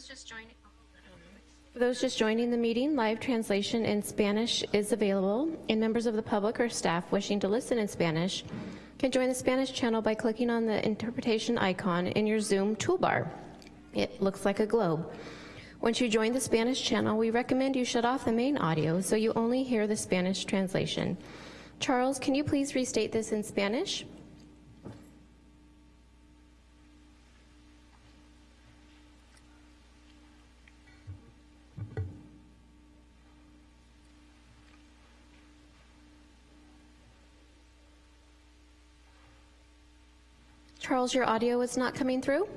those just joining, oh, For those just joining the meeting, live translation in Spanish is available, and members of the public or staff wishing to listen in Spanish can join the Spanish channel by clicking on the interpretation icon in your Zoom toolbar. It looks like a globe. Once you join the Spanish channel, we recommend you shut off the main audio so you only hear the Spanish translation. Charles, can you please restate this in Spanish? Charles, your audio is not coming through?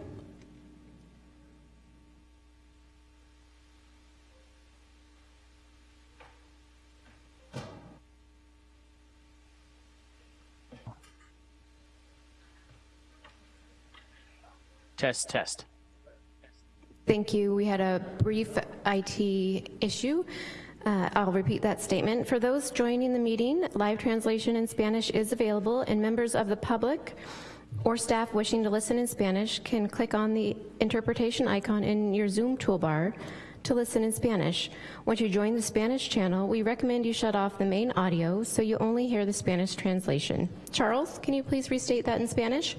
Test, test. Thank you. We had a brief IT issue. Uh, I'll repeat that statement. For those joining the meeting, live translation in Spanish is available, and members of the public or staff wishing to listen in Spanish can click on the interpretation icon in your Zoom toolbar to listen in Spanish. Once you join the Spanish channel, we recommend you shut off the main audio so you only hear the Spanish translation. Charles, can you please restate that in Spanish?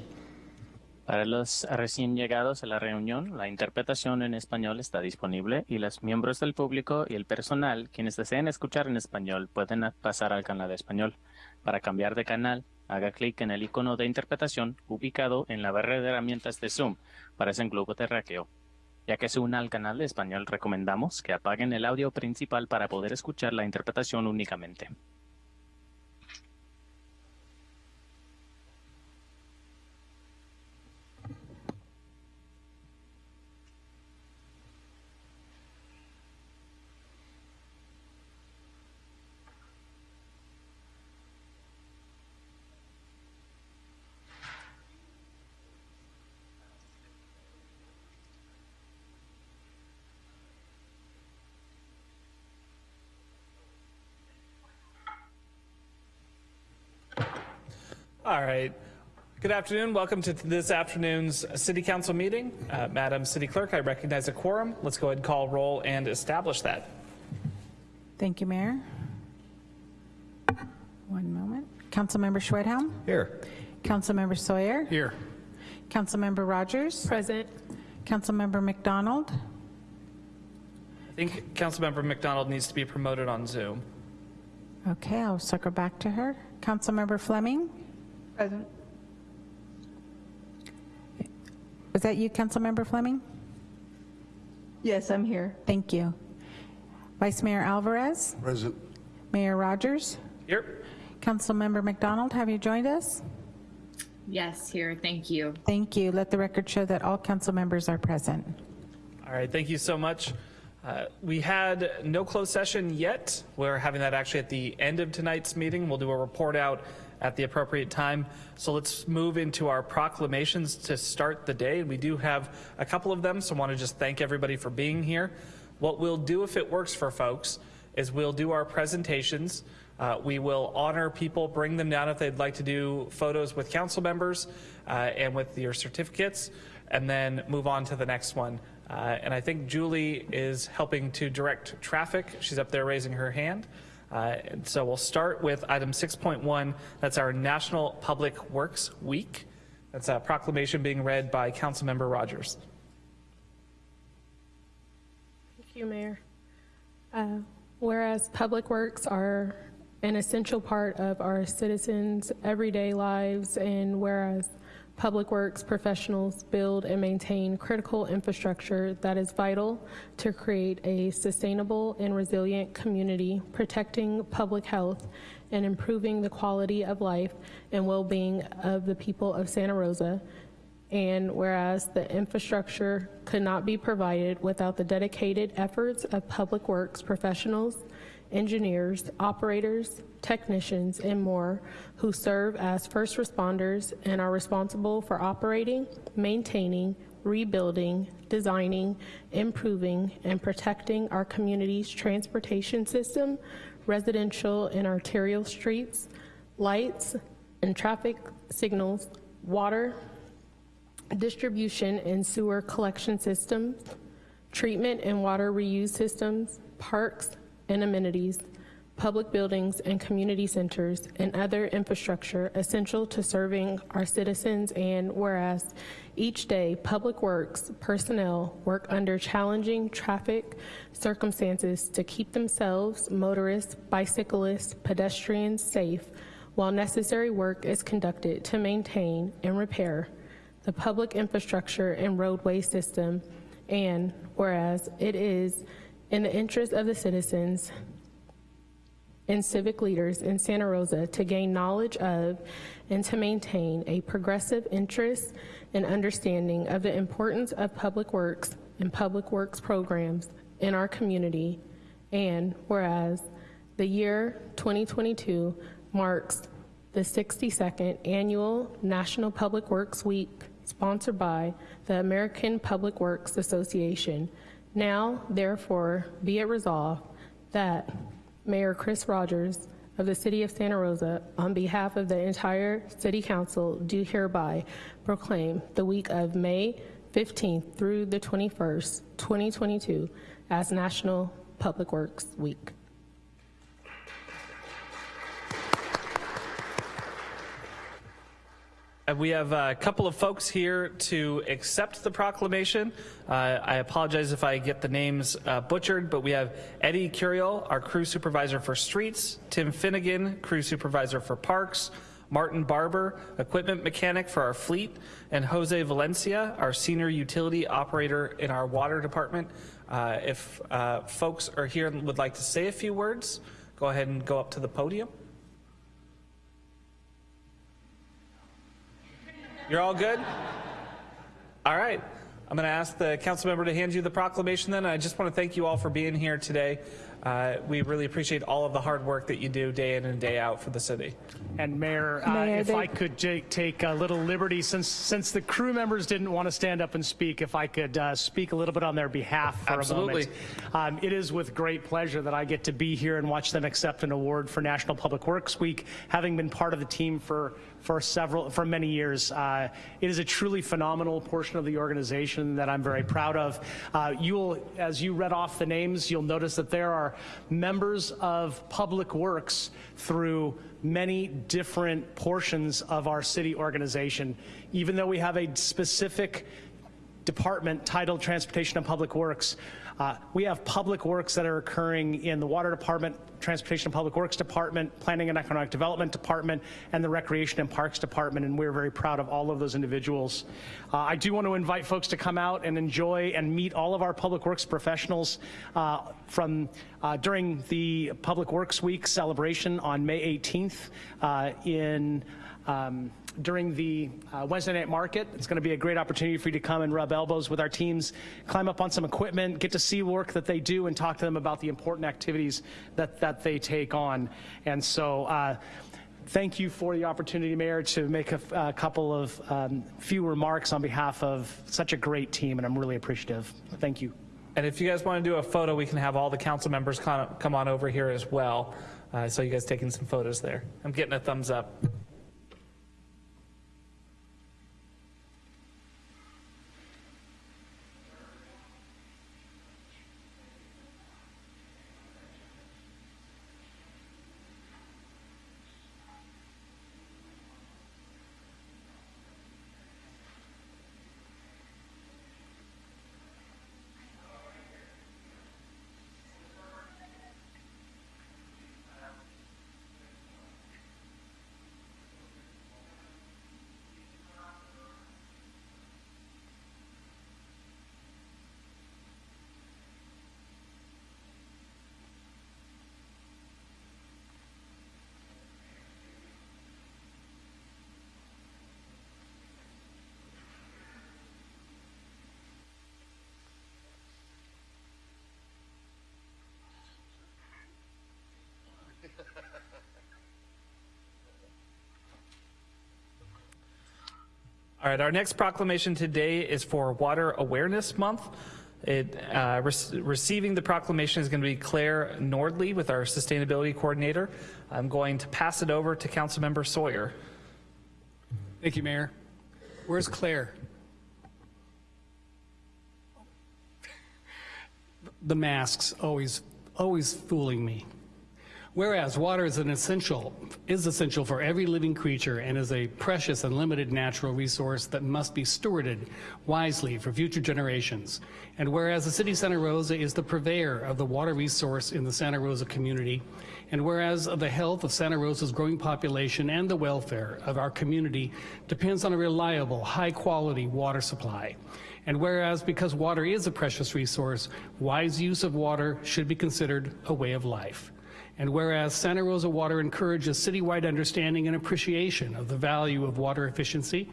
Para los recién llegados a la reunión, la interpretación en español está disponible y los miembros del público y el personal, quienes deseen escuchar en español, pueden pasar al canal de español. Para cambiar de canal, haga clic en el icono de interpretación ubicado en la barra de herramientas de Zoom para ese globo terráqueo. Ya que se una al canal de español, recomendamos que apaguen el audio principal para poder escuchar la interpretación únicamente. All right. Good afternoon. Welcome to this afternoon's City Council meeting. Uh, Madam City Clerk, I recognize a quorum. Let's go ahead and call roll and establish that. Thank you, Mayor. One moment. Councilmember Schwedhelm? Here. Councilmember Sawyer? Here. Councilmember Rogers? Present. Councilmember McDonald? I think Councilmember McDonald needs to be promoted on Zoom. Okay, I'll circle back to her. Councilmember Fleming? Present. Was that you, Councilmember Fleming? Yes, I'm here. Thank you. Vice Mayor Alvarez? Present. Mayor Rogers? Here. Councilmember McDonald, have you joined us? Yes, here, thank you. Thank you. Let the record show that all council members are present. All right, thank you so much. Uh, we had no closed session yet. We're having that actually at the end of tonight's meeting. We'll do a report out at the appropriate time. So let's move into our proclamations to start the day. We do have a couple of them, so I want to just thank everybody for being here. What we'll do if it works for folks is we'll do our presentations. Uh, we will honor people, bring them down if they'd like to do photos with council members uh, and with your certificates, and then move on to the next one. Uh, and I think Julie is helping to direct traffic. She's up there raising her hand. Uh, so we'll start with item 6.1. That's our National Public Works Week. That's a proclamation being read by Councilmember Rogers. Thank you, Mayor. Uh, whereas public works are an essential part of our citizens' everyday lives, and whereas Public Works professionals build and maintain critical infrastructure that is vital to create a sustainable and resilient community, protecting public health and improving the quality of life and well-being of the people of Santa Rosa. And whereas the infrastructure could not be provided without the dedicated efforts of Public Works professionals, engineers, operators, technicians, and more who serve as first responders and are responsible for operating, maintaining, rebuilding, designing, improving, and protecting our community's transportation system, residential and arterial streets, lights and traffic signals, water, distribution and sewer collection systems, treatment and water reuse systems, parks and amenities, public buildings and community centers, and other infrastructure essential to serving our citizens. And whereas each day, Public Works personnel work under challenging traffic circumstances to keep themselves, motorists, bicyclists, pedestrians safe, while necessary work is conducted to maintain and repair the public infrastructure and roadway system. And whereas it is in the interest of the citizens and civic leaders in Santa Rosa to gain knowledge of and to maintain a progressive interest and understanding of the importance of public works and public works programs in our community. And whereas the year 2022 marks the 62nd annual National Public Works Week sponsored by the American Public Works Association. Now, therefore, be it resolved that Mayor Chris Rogers of the City of Santa Rosa, on behalf of the entire City Council, do hereby proclaim the week of May 15th through the 21st, 2022, as National Public Works Week. Uh, We have a couple of folks here to accept the proclamation. Uh, I apologize if I get the names uh, butchered, but we have Eddie Curiel, our crew supervisor for streets, Tim Finnegan, crew supervisor for parks, Martin Barber, equipment mechanic for our fleet, and Jose Valencia, our senior utility operator in our water department. Uh, If uh, folks are here and would like to say a few words, go ahead and go up to the podium. You're all good? All right. I'm going to ask the council member to hand you the proclamation then. I just want to thank you all for being here today. Uh, we really appreciate all of the hard work that you do day in and day out for the city. And Mayor, uh, Mayor, if they- I could take a little liberty, since since the crew members didn't want to stand up and speak, if I could uh, speak a little bit on their behalf for Absolutely. a moment. Um, it is with great pleasure that I get to be here and watch them accept an award for National Public Works Week, having been part of the team for for several for many years. Uh, it is a truly phenomenal portion of the organization that I'm very proud of. Uh, you will, as you read off the names, you'll notice that there are members of Public Works through many different portions of our city organization. Even though we have a specific department titled Transportation and Public Works. Uh, we have public works that are occurring in the Water Department, Transportation and Public Works Department, Planning and Economic Development Department, and the Recreation and Parks Department, and we're very proud of all of those individuals. Uh, I do want to invite folks to come out and enjoy and meet all of our public works professionals uh, from uh, during the Public Works Week celebration on May 18th uh, in um, during the uh, Wednesday night market. It's going to be a great opportunity for you to come and rub elbows with our teams, climb up on some equipment, get to see work that they do, and talk to them about the important activities that, that they take on. And so, uh, thank you for the opportunity, Mayor, to make a, a couple of um, few remarks on behalf of such a great team, and I'm really appreciative. Thank you. And if you guys want to do a photo, we can have all the council members come on over here as well. Uh, so you guys taking some photos there. I'm getting a thumbs up. All right, our next proclamation today is for Water Awareness Month. It, uh, rec- receiving the proclamation is going to be Claire Nordley with our Sustainability Coordinator. I'm going to pass it over to Councilmember Sawyer. Thank you, Mayor. Where's Claire? the masks always, always fooling me. Whereas water is an essential, is essential for every living creature and is a precious and limited natural resource that must be stewarded wisely for future generations. And whereas the city of Santa Rosa is the purveyor of the water resource in the Santa Rosa community, and whereas the health of Santa Rosa's growing population and the welfare of our community depends on a reliable, high-quality water supply. And whereas because water is a precious resource, wise use of water should be considered a way of life. And whereas Santa Rosa Water encourages citywide understanding and appreciation of the value of water efficiency,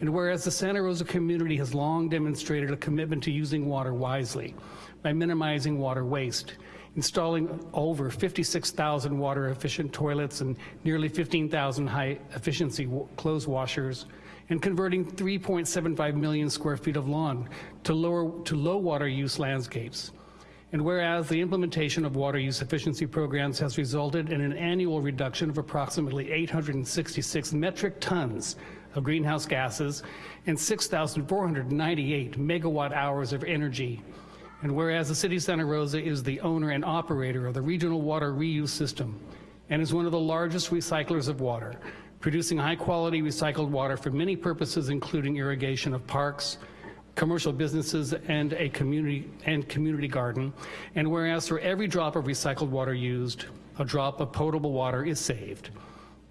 and whereas the Santa Rosa community has long demonstrated a commitment to using water wisely by minimizing water waste, installing over 56,000 water efficient toilets and nearly 15,000 high efficiency clothes washers, and converting 3.75 million square feet of lawn to, lower, to low water use landscapes. And whereas the implementation of water use efficiency programs has resulted in an annual reduction of approximately 866 metric tons of greenhouse gases and 6,498 megawatt hours of energy. And whereas the City of Santa Rosa is the owner and operator of the regional water reuse system and is one of the largest recyclers of water, producing high quality recycled water for many purposes including irrigation of parks, commercial businesses and a community and community garden. And whereas for every drop of recycled water used, a drop of potable water is saved.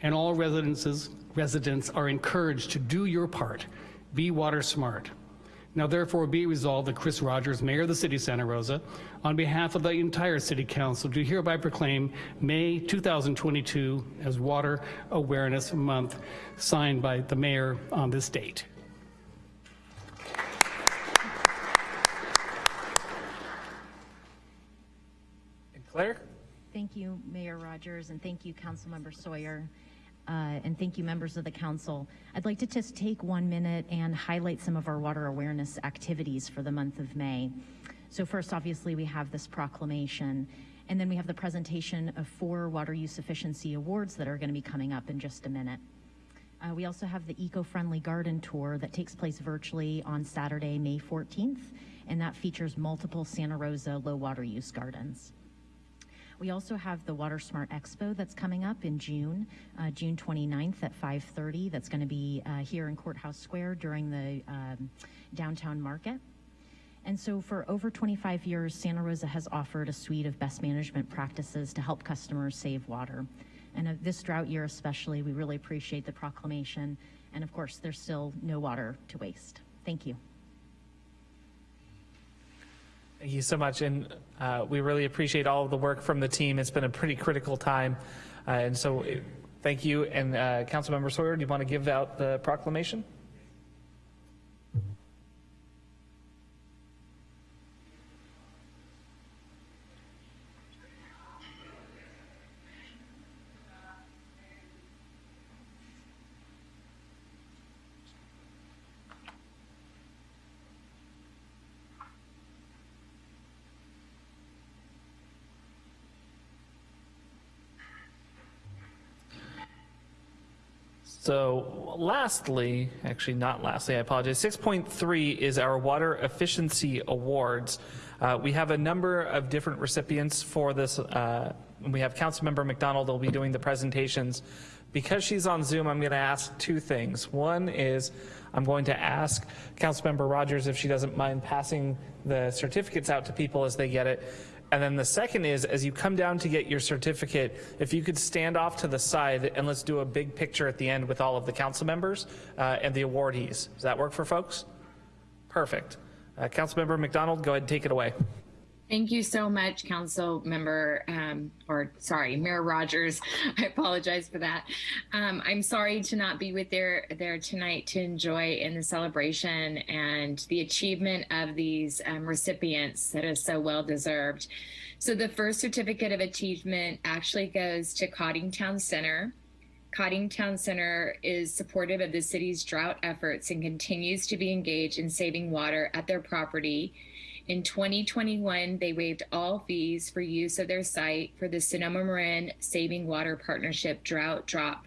And all residences, residents are encouraged to do your part. Be water smart. Now therefore be resolved that Chris Rogers, Mayor of the City of Santa Rosa, on behalf of the entire City Council, do hereby proclaim May 2022 as Water Awareness Month, signed by the Mayor on this date. Claire? Thank you, Mayor Rogers, and thank you, Councilmember Sawyer, uh, and thank you, members of the council. I'd like to just take one minute and highlight some of our water awareness activities for the month of May. So first, obviously, we have this proclamation, and then we have the presentation of four water use efficiency awards that are going to be coming up in just a minute. Uh, we also have the eco-friendly garden tour that takes place virtually on Saturday, May 14th, and that features multiple Santa Rosa low water use gardens. We also have the Water Smart Expo that's coming up in June, uh, June 29th at 5.30. That's going to be uh, here in Courthouse Square during the um, downtown market. And so for over 25 years, Santa Rosa has offered a suite of best management practices to help customers save water. And uh, this drought year especially, we really appreciate the proclamation. And of course, there's still no water to waste. Thank you. Thank you so much, and uh, we really appreciate all of the work from the team. It's been a pretty critical time, uh, and so thank you. And uh, Councilmember Sawyer, do you want to give out the proclamation? So lastly, actually not lastly, I apologize, 6.3 is our Water Efficiency Awards. Uh, we have a number of different recipients for this. Uh, we have Councilmember McDonald will be doing the presentations. Because she's on Zoom, I'm going to ask two things. One is I'm going to ask Councilmember Rogers if she doesn't mind passing the certificates out to people as they get it. And then the second is, as you come down to get your certificate, if you could stand off to the side and let's do a big picture at the end with all of the council members uh, and the awardees. Does that work for folks? Perfect. Uh, Councilmember McDonald, go ahead and take it away. Thank you so much, Council Member, um, or sorry, Mayor Rogers. I apologize for that. Um, I'm sorry to not be with there there tonight to enjoy in the celebration and the achievement of these um, recipients that is so well deserved. So the first certificate of achievement actually goes to Coddingtown Center. Coddingtown Center is supportive of the city's drought efforts and continues to be engaged in saving water at their property in 2021, they waived all fees for use of their site for the Sonoma Marin Saving Water Partnership Drought Drop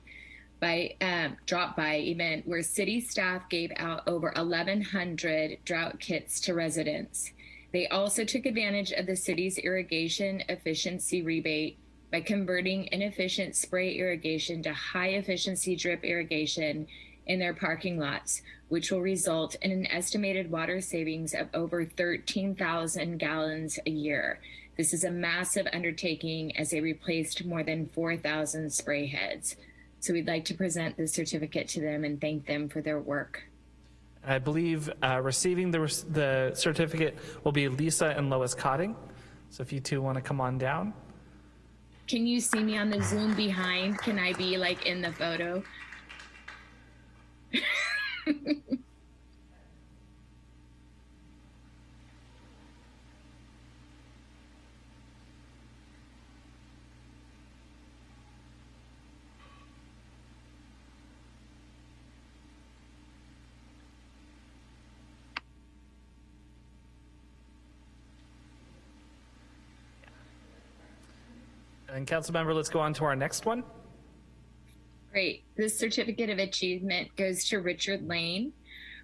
by um, drop by event where city staff gave out over 1,100 drought kits to residents. They also took advantage of the city's irrigation efficiency rebate by converting inefficient spray irrigation to high efficiency drip irrigation in their parking lots, which will result in an estimated water savings of over 13,000 gallons a year. This is a massive undertaking as they replaced more than 4,000 spray heads. So we'd like to present this certificate to them and thank them for their work. I believe uh, receiving the, the certificate will be Lisa and Lois Codding. So if you two want to come on down. Can you see me on the Zoom behind? Can I be like in the photo? And council member, let's go on to our next one. Great. This certificate of achievement goes to Richard Lane.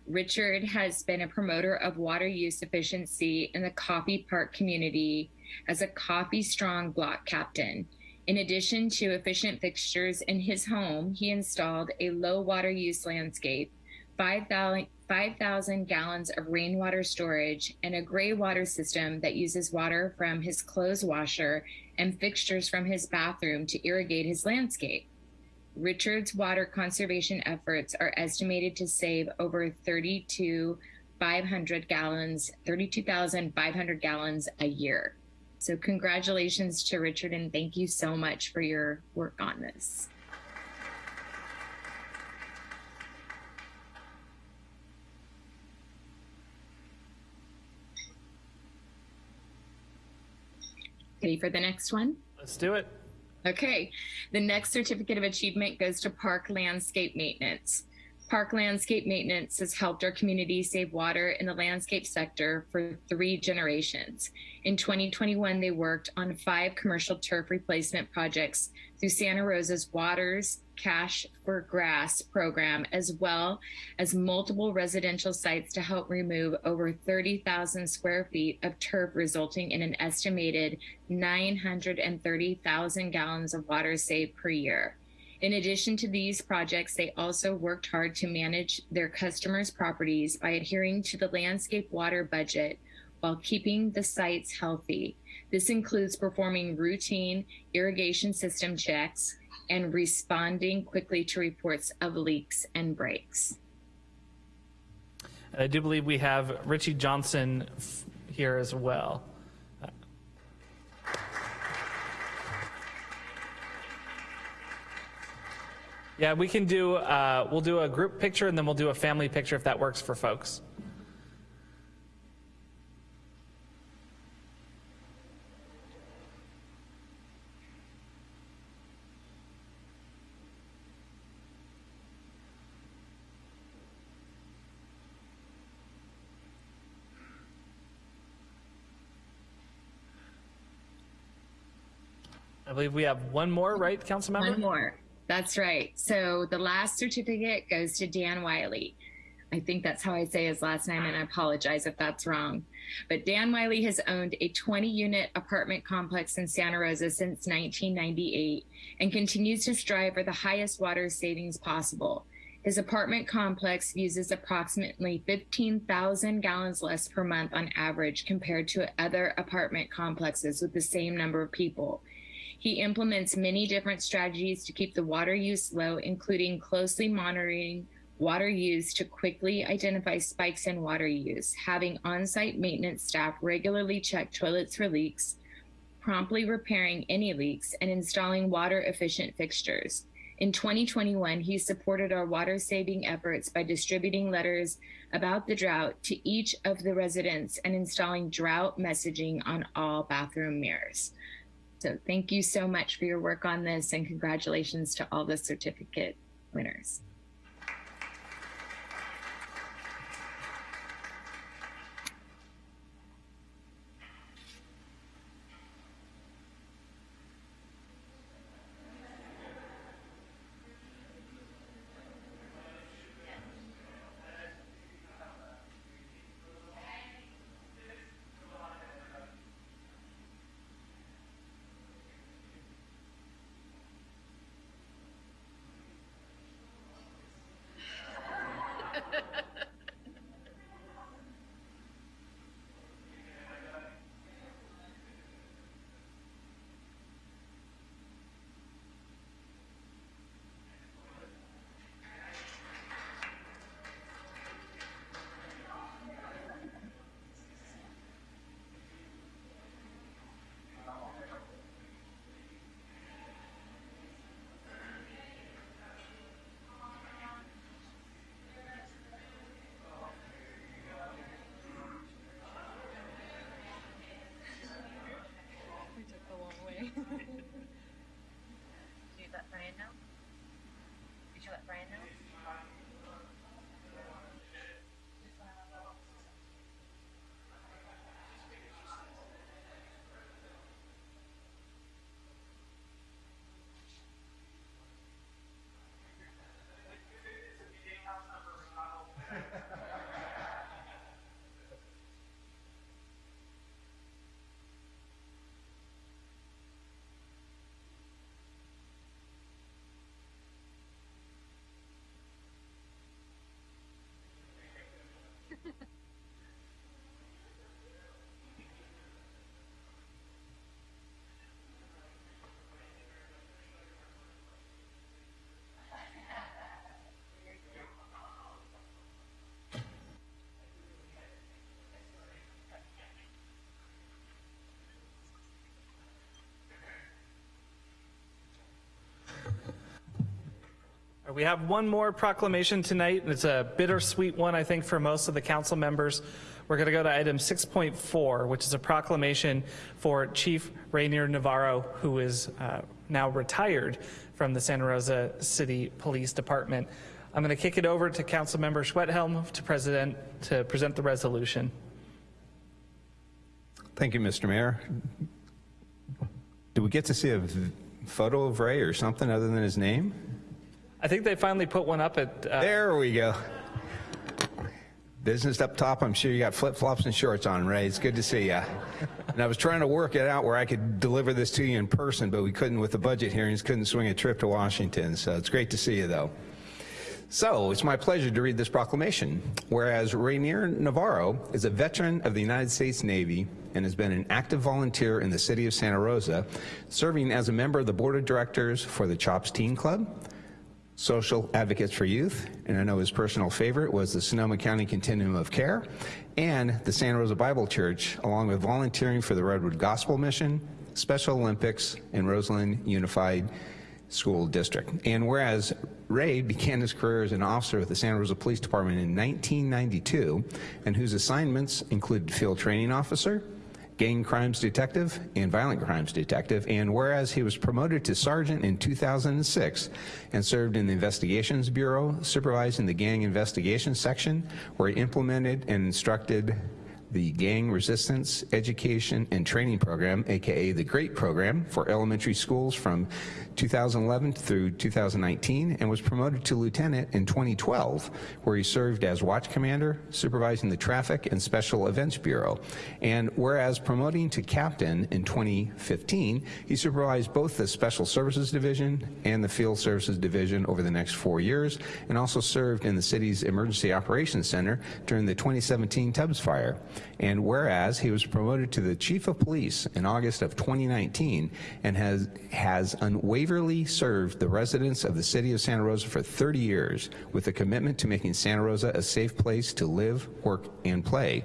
Richard has been a promoter of water use efficiency in the Coffey Park community as a Coffey Strong block captain. In addition to efficient fixtures in his home, he installed a low water use landscape, 5,000 5, gallons of rainwater storage, and a gray water system that uses water from his clothes washer and fixtures from his bathroom to irrigate his landscape. Richard's water conservation efforts are estimated to save over 32,500 gallons, 32,500 gallons a year. So congratulations to Richard and thank you so much for your work on this. Ready for the next one? Let's do it. Okay, the next certificate of achievement goes to Park Landscape Maintenance. Park Landscape Maintenance has helped our community save water in the landscape sector for three generations. In 2021, they worked on five commercial turf replacement projects through Santa Rosa's Waters Cash for Grass program, as well as multiple residential sites to help remove over 30,000 square feet of turf, resulting in an estimated 930,000 gallons of water saved per year. In addition to these projects, they also worked hard to manage their customers' properties by adhering to the landscape water budget while keeping the sites healthy. This includes performing routine irrigation system checks and responding quickly to reports of leaks and breaks. I do believe we have Richie Johnson here as well. Yeah, we can do, uh, we'll do a group picture and then we'll do a family picture if that works for folks. Believe we have one more, right, council member? One more. That's right. So the last certificate goes to Dan Wiley. I think that's how I say his last name, and I apologize if that's wrong. But Dan Wiley has owned a 20 unit apartment complex in Santa Rosa since 1998 and continues to strive for the highest water savings possible. His apartment complex uses approximately 15,000 gallons less per month on average compared to other apartment complexes with the same number of people. He implements many different strategies to keep the water use low, including closely monitoring water use to quickly identify spikes in water use, having on-site maintenance staff regularly check toilets for leaks, promptly repairing any leaks, and installing water efficient fixtures. In 2021, he supported our water saving efforts by distributing letters about the drought to each of the residents and installing drought messaging on all bathroom mirrors. So thank you so much for your work on this and congratulations to all the certificate winners. We have one more proclamation tonight, and it's a bittersweet one, I think, for most of the council members. We're going to go to item 6.4, which is a proclamation for Chief Rainier Navarro, who is uh, now retired from the Santa Rosa City Police Department. I'm going to kick it over to Councilmember Schwedhelm to, present, to present the resolution. Thank you, Mr. Mayor. Do we get to see a photo of Ray or something other than his name? I think they finally put one up at. Uh, There we go. Business up top, I'm sure you got flip-flops and shorts on, Ray. It's good to see you. And I was trying to work it out where I could deliver this to you in person, but we couldn't with the budget hearings, couldn't swing a trip to Washington. So it's great to see you, though. So it's my pleasure to read this proclamation. Whereas Rainier Navarro is a veteran of the United States Navy and has been an active volunteer in the city of Santa Rosa, serving as a member of the board of directors for the CHOPS Teen Club, Social Advocates for Youth, and I know his personal favorite was the Sonoma County Continuum of Care, and the Santa Rosa Bible Church, along with volunteering for the Redwood Gospel Mission, Special Olympics, and Roseland Unified School District. And whereas Ray began his career as an officer with the Santa Rosa Police Department in 1992, and whose assignments included field training officer, gang crimes detective, and violent crimes detective, and whereas he was promoted to sergeant in 2006 and served in the Investigations Bureau, supervising the gang investigations section, where he implemented and instructed the Gang Resistance Education and Training Program, aka the GREAT program, for elementary schools from 2011 through 2019, and was promoted to lieutenant in 2012, where he served as watch commander, supervising the Traffic and Special Events Bureau. And whereas promoting to captain in 2015, he supervised both the Special Services Division and the Field Services Division over the next four years, and also served in the city's Emergency Operations Center during the 2017 Tubbs fire. And whereas he was promoted to the chief of police in August of 2019 and has, has unwaveringly served the residents of the city of Santa Rosa for 30 years with a commitment to making Santa Rosa a safe place to live, work, and play.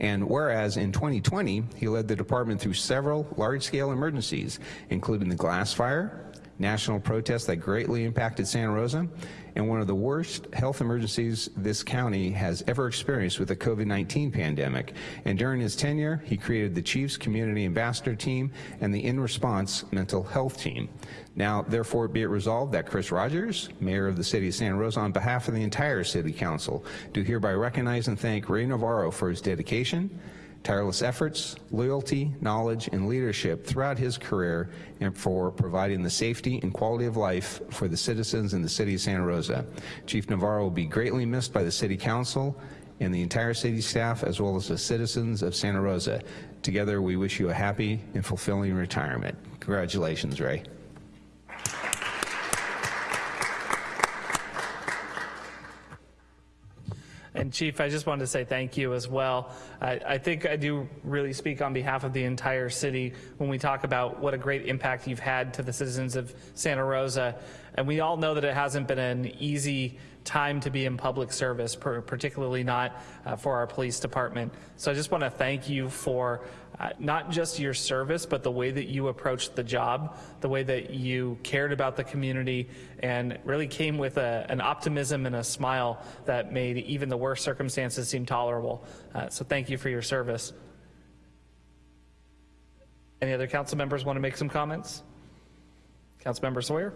And whereas in 2020, he led the department through several large-scale emergencies, including the glass fire, national protests that greatly impacted Santa Rosa, and one of the worst health emergencies this county has ever experienced with the COVID-19 pandemic. And during his tenure, he created the Chiefs Community Ambassador Team and the In Response Mental Health Team. Now, therefore, be it resolved that Chris Rogers, Mayor of the City of Santa Rosa, on behalf of the entire City Council, do hereby recognize and thank Ray Navarro for his dedication, tireless efforts, loyalty, knowledge, and leadership throughout his career and for providing the safety and quality of life for the citizens in the city of Santa Rosa. Chief Navarro will be greatly missed by the City Council and the entire city staff as well as the citizens of Santa Rosa. Together, we wish you a happy and fulfilling retirement. Congratulations, Ray. And Chief, I just wanted to say thank you as well. I, I, think I do really speak on behalf of the entire city when we talk about what a great impact you've had to the citizens of Santa Rosa. And we all know that it hasn't been an easy time to be in public service, particularly not uh, for our police department. So I just want to thank you for uh, not just your service, but the way that you approached the job, the way that you cared about the community, and really came with a, an optimism and a smile that made even the worst circumstances seem tolerable. Uh, so thank you for your service. Any other council members want to make some comments? Councilmember Sawyer?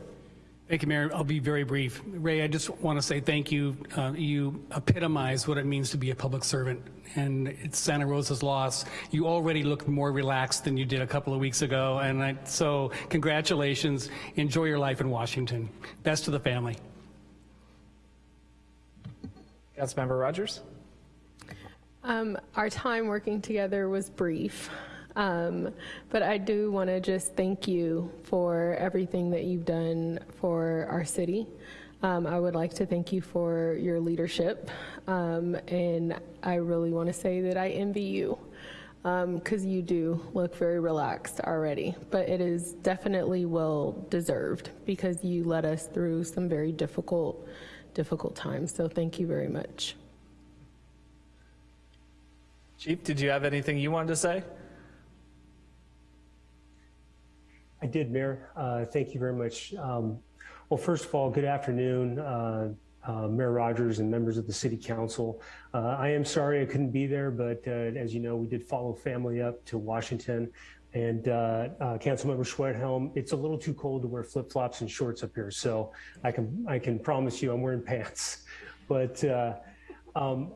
Thank you, Mayor. I'll be very brief. Ray, I just want to say thank you. Uh, you epitomize what it means to be a public servant, and it's Santa Rosa's loss. You already look more relaxed than you did a couple of weeks ago, and I, so congratulations. Enjoy your life in Washington. Best to the family. Councilmember Rogers? Um, our time working together was brief. Um, but I do want to just thank you for everything that you've done for our city. Um, I would like to thank you for your leadership. Um, and I really want to say that I envy you because um, you do look very relaxed already. But it is definitely well deserved because you led us through some very difficult, difficult times. So thank you very much. Chief, did you have anything you wanted to say? I did, Mayor. Uh, thank you very much. Um, Well, first of all, good afternoon, uh, uh, Mayor Rogers and members of the City Council. Uh, I am sorry I couldn't be there, but uh, as you know, we did follow family up to Washington. And uh, Councilmember Schwedhelm, it's a little too cold to wear flip-flops and shorts up here, so I can I can promise you I'm wearing pants. But um,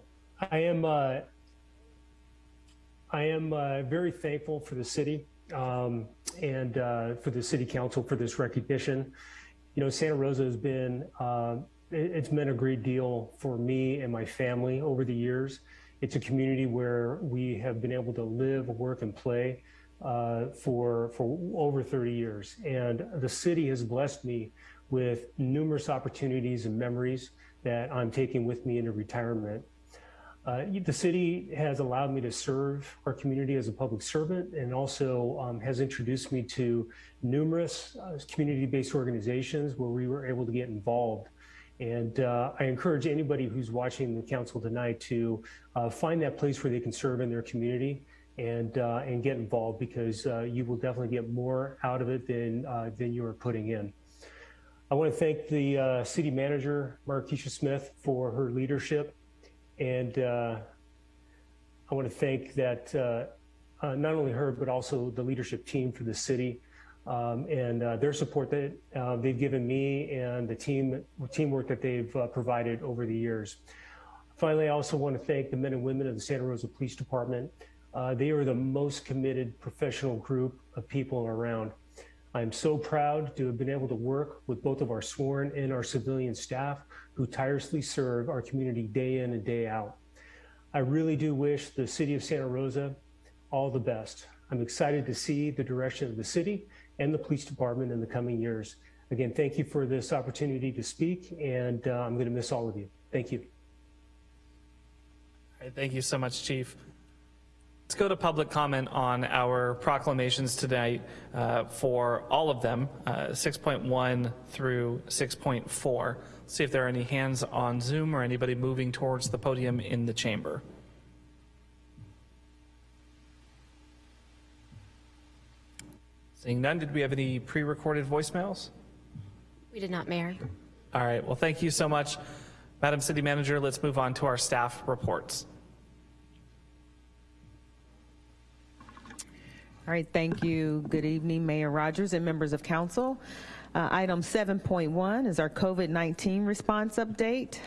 I am I am very thankful for the city um, and uh, for the City Council for this recognition. You know, Santa Rosa has been, uh, it's been a great deal for me and my family over the years. It's a community where we have been able to live, work, and play uh, for for over 30 years, and the city has blessed me with numerous opportunities and memories that I'm taking with me into retirement. Uh, the city has allowed me to serve our community as a public servant and also um, has introduced me to numerous uh, community-based organizations where we were able to get involved. And uh, I encourage anybody who's watching the council tonight to uh, find that place where they can serve in their community and uh, and get involved because uh, you will definitely get more out of it than than you are putting in. I want to thank the city manager, Maraskeshia Smith, for her leadership and uh, I want to thank that uh, uh, not only her, but also the leadership team for the city um, and uh, their support that uh, they've given me and the team teamwork that they've provided over the years. Finally, I also want to thank the men and women of the Santa Rosa Police Department. they are the most committed professional group of people around. I'm so proud to have been able to work with both of our sworn and our civilian staff who tirelessly serve our community day in and day out. I really do wish the city of Santa Rosa all the best. I'm excited to see the direction of the city and the police department in the coming years. Again, thank you for this opportunity to speak, and uh, I'm going to miss all of you. Thank you. Thank you so much, Chief. Let's go to public comment on our proclamations tonight uh, for all of them, uh, 6.1 through 6.4. See if there are any hands on Zoom or anybody moving towards the podium in the chamber. Seeing none, did we have any pre-recorded voicemails? We did not, Mayor. All right, well, thank you so much. Madam City Manager, let's move on to our staff reports. All right, thank you. Good evening, Mayor Rogers and members of council. Uh, item 7.1 is our COVID-19 response update.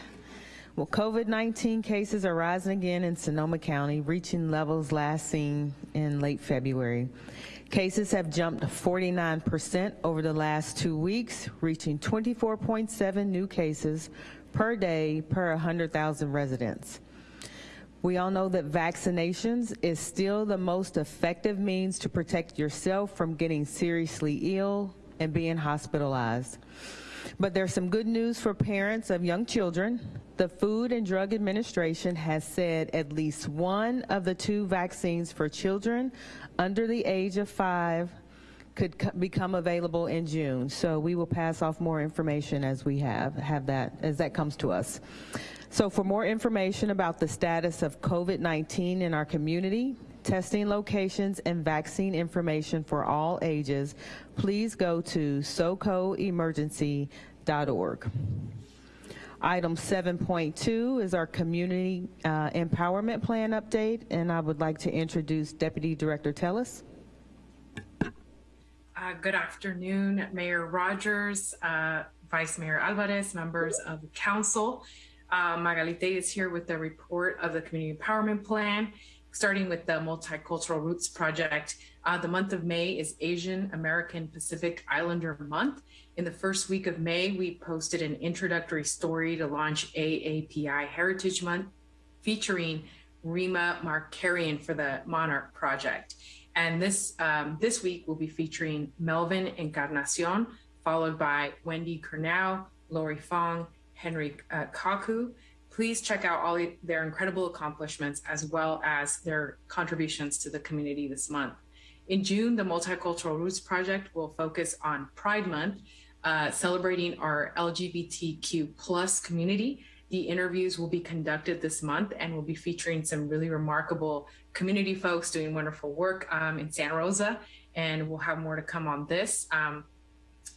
Well, COVID-19 cases are rising again in Sonoma County, reaching levels last seen in late February. Cases have jumped 49% over the last two weeks, reaching 24.7 new cases per day per 100,000 residents. We all know that vaccinations is still the most effective means to protect yourself from getting seriously ill and being hospitalized. But there's some good news for parents of young children. The Food and Drug Administration has said at least one of the two vaccines for children under the age of five could become available in June. So we will pass off more information as we have, have that, as that comes to us. So for more information about the status of COVID-19 in our community, testing locations, and vaccine information for all ages, please go to socoemergency.org. Item 7.2 is our community uh, empowerment plan update, and I would like to introduce Deputy Director Telles. Uh, good afternoon, Mayor Rogers, uh, Vice Mayor Alvarez, members of the council. Uh, Magalite is here with the report of the Community Empowerment Plan, starting with the Multicultural Roots Project. Uh, the month of May is Asian American Pacific Islander Month. In the first week of May, we posted an introductory story to launch AAPI Heritage Month, featuring Rima Markarian for the Monarch Project. And this, um, this week, we'll be featuring Melvin Encarnacion, followed by Wendy Kernow, Lori Fong, Henry uh, Kaku. Please check out all their incredible accomplishments as well as their contributions to the community this month. In June, the Multicultural Roots Project will focus on Pride Month, uh, celebrating our LGBTQ plus community. The interviews will be conducted this month and will be featuring some really remarkable community folks doing wonderful work um, in Santa Rosa, and we'll have more to come on this. Um,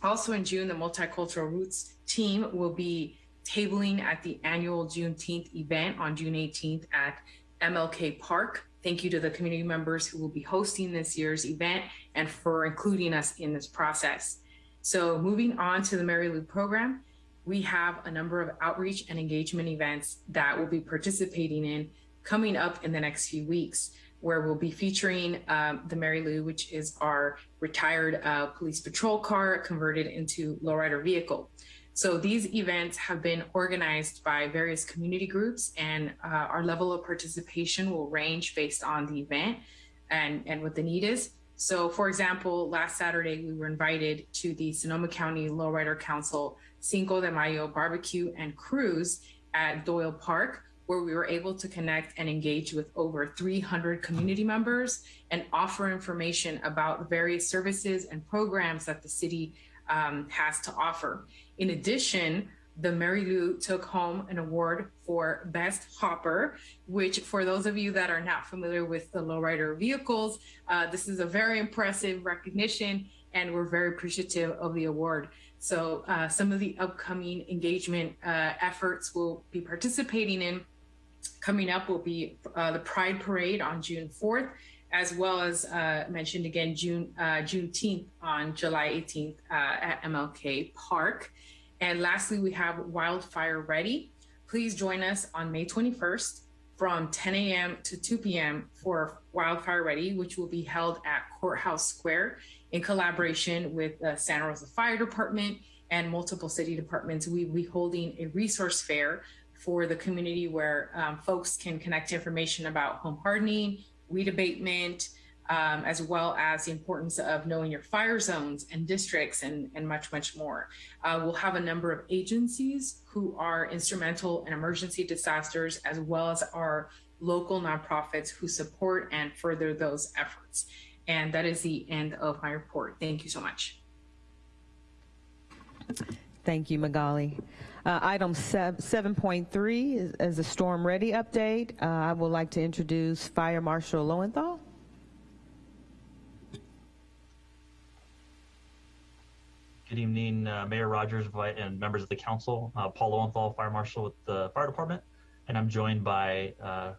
Also in June, the Multicultural Roots team will be tabling at the annual Juneteenth event on June 18th at MLK Park. Thank you to the community members who will be hosting this year's event and for including us in this process. So moving on to the Mary Lou program, we have a number of outreach and engagement events that we'll be participating in coming up in the next few weeks, where we'll be featuring um, the Mary Lou, which is our retired uh, police patrol car converted into lowrider vehicle. So these events have been organized by various community groups and uh, our level of participation will range based on the event and, and what the need is. So for example, last Saturday, we were invited to the Sonoma County Lowrider Council Cinco de Mayo barbecue and cruise at Doyle Park, where we were able to connect and engage with over 300 community members and offer information about the various services and programs that the city um, has to offer. In addition, the Mary Lou took home an award for Best Hopper, which for those of you that are not familiar with the lowrider vehicles, uh, this is a very impressive recognition and we're very appreciative of the award. So uh, some of the upcoming engagement uh, efforts we'll be participating in coming up will be uh, the Pride Parade on June 4th, as well as uh, mentioned again, June uh, Juneteenth on July 18th uh, at MLK Park. And lastly, we have Wildfire Ready. Please join us on May 21st from 10 a.m. to 2 p.m. for Wildfire Ready, which will be held at Courthouse Square in collaboration with the Santa Rosa Fire Department and multiple city departments. We will be holding a resource fair for the community where um, folks can connect information about home hardening, weed abatement, um, as well as the importance of knowing your fire zones and districts and, and much, much more. Uh, we'll have a number of agencies who are instrumental in emergency disasters, as well as our local nonprofits who support and further those efforts. And that is the end of my report. Thank you so much. Thank you, Magali. Uh, item 7.3 is, is, a storm ready update. Uh, I would like to introduce Fire Marshal Lowenthal. Good evening, uh, Mayor Rogers and members of the council. Uh, Paul Lowenthal, Fire Marshal with the Fire Department, and I'm joined by uh,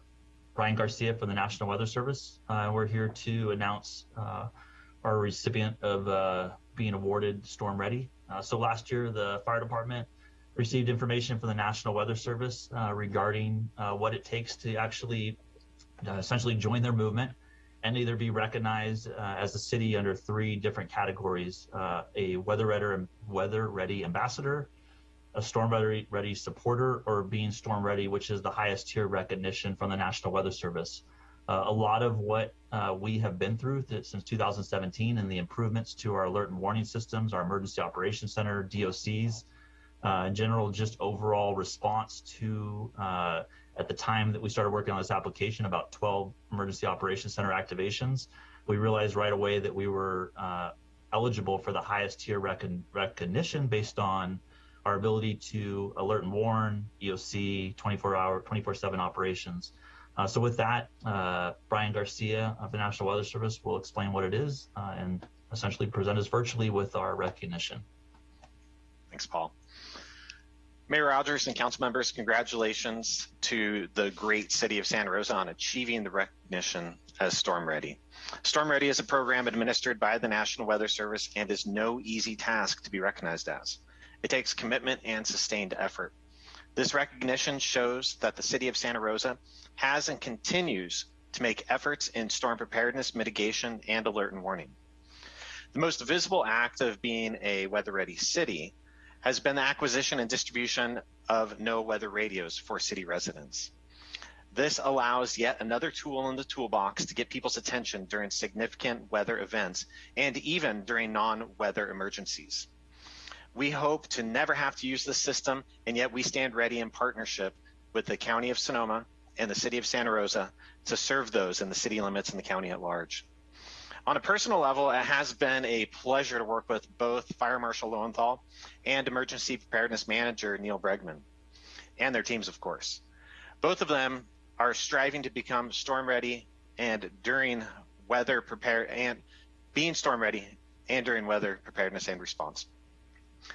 Brian Garcia from the National Weather Service. Uh, we're here to announce our recipient of being awarded Storm Ready. so last year, the Fire Department received information from the National Weather Service regarding what it takes to actually essentially join their movement and either be recognized uh, as a city under three different categories uh, a weather ready, weather ready ambassador, a storm ready, ready supporter, or being storm ready, which is the highest tier recognition from the National Weather Service. Uh, a lot of what uh, we have been through th- since 2017 and the improvements to our alert and warning systems, our emergency operations center, DOCs, uh, in general, just overall response to uh, at the time that we started working on this application, about 12 emergency operations center activations. We realized right away that we were uh, eligible for the highest tier recon- recognition based on our ability to alert and warn, EOC, 24 hour, 24 7 operations. Uh, so with that, uh, Brian Garcia of the National Weather Service will explain what it is uh, and essentially present us virtually with our recognition. Thanks, Paul. Mayor Rogers and council members, congratulations to the great city of Santa Rosa on achieving the recognition as Storm Ready. Storm Ready is a program administered by the National Weather Service and is no easy task to be recognized as. It takes commitment and sustained effort. This recognition shows that the city of Santa Rosa has and continues to make efforts in storm preparedness, mitigation, and alert and warning. The most visible act of being a weather ready city has been the acquisition and distribution of NOAA weather radios for city residents. This allows yet another tool in the toolbox to get people's attention during significant weather events and even during non-weather emergencies. We hope to never have to use this system, and yet we stand ready in partnership with the County of Sonoma and the City of Santa Rosa to serve those in the city limits and the county at large. On a personal level, it has been a pleasure to work with both Fire Marshal Lowenthal and Emergency Preparedness Manager Neil Bregman, and their teams, of course. Both of them are striving to become storm ready and during weather prepared and being storm ready and during weather preparedness and response.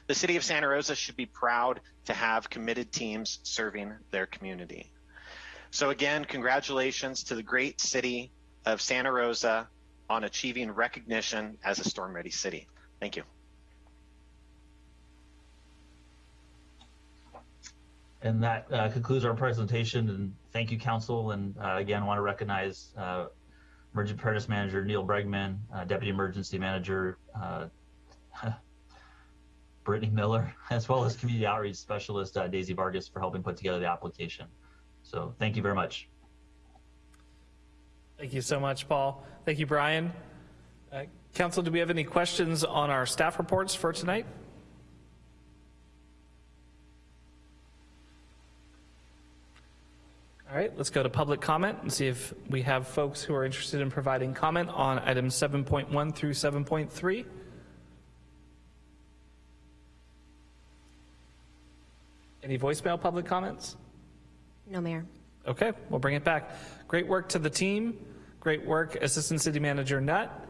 The city of Santa Rosa should be proud to have committed teams serving their community. So again, congratulations to the great city of Santa Rosa on achieving recognition as a storm ready city. Thank you. And that uh, concludes our presentation. And thank you, Council. And uh, again, I want to recognize uh, Emergency Preparedness Manager Neil Bregman, uh, Deputy Emergency Manager uh, Brittany Miller, as well as Community Outreach Specialist uh, Daisy Vargas for helping put together the application. So thank you very much. Thank you so much, Paul. Thank you, Brian. Uh, Council, do we have any questions on our staff reports for tonight? All right, let's go to public comment and see if we have folks who are interested in providing comment on items 7.1 through 7.3. Any voicemail public comments? No, Mayor. Okay, we'll bring it back. Great work to the team. Great work, Assistant City Manager Nutt.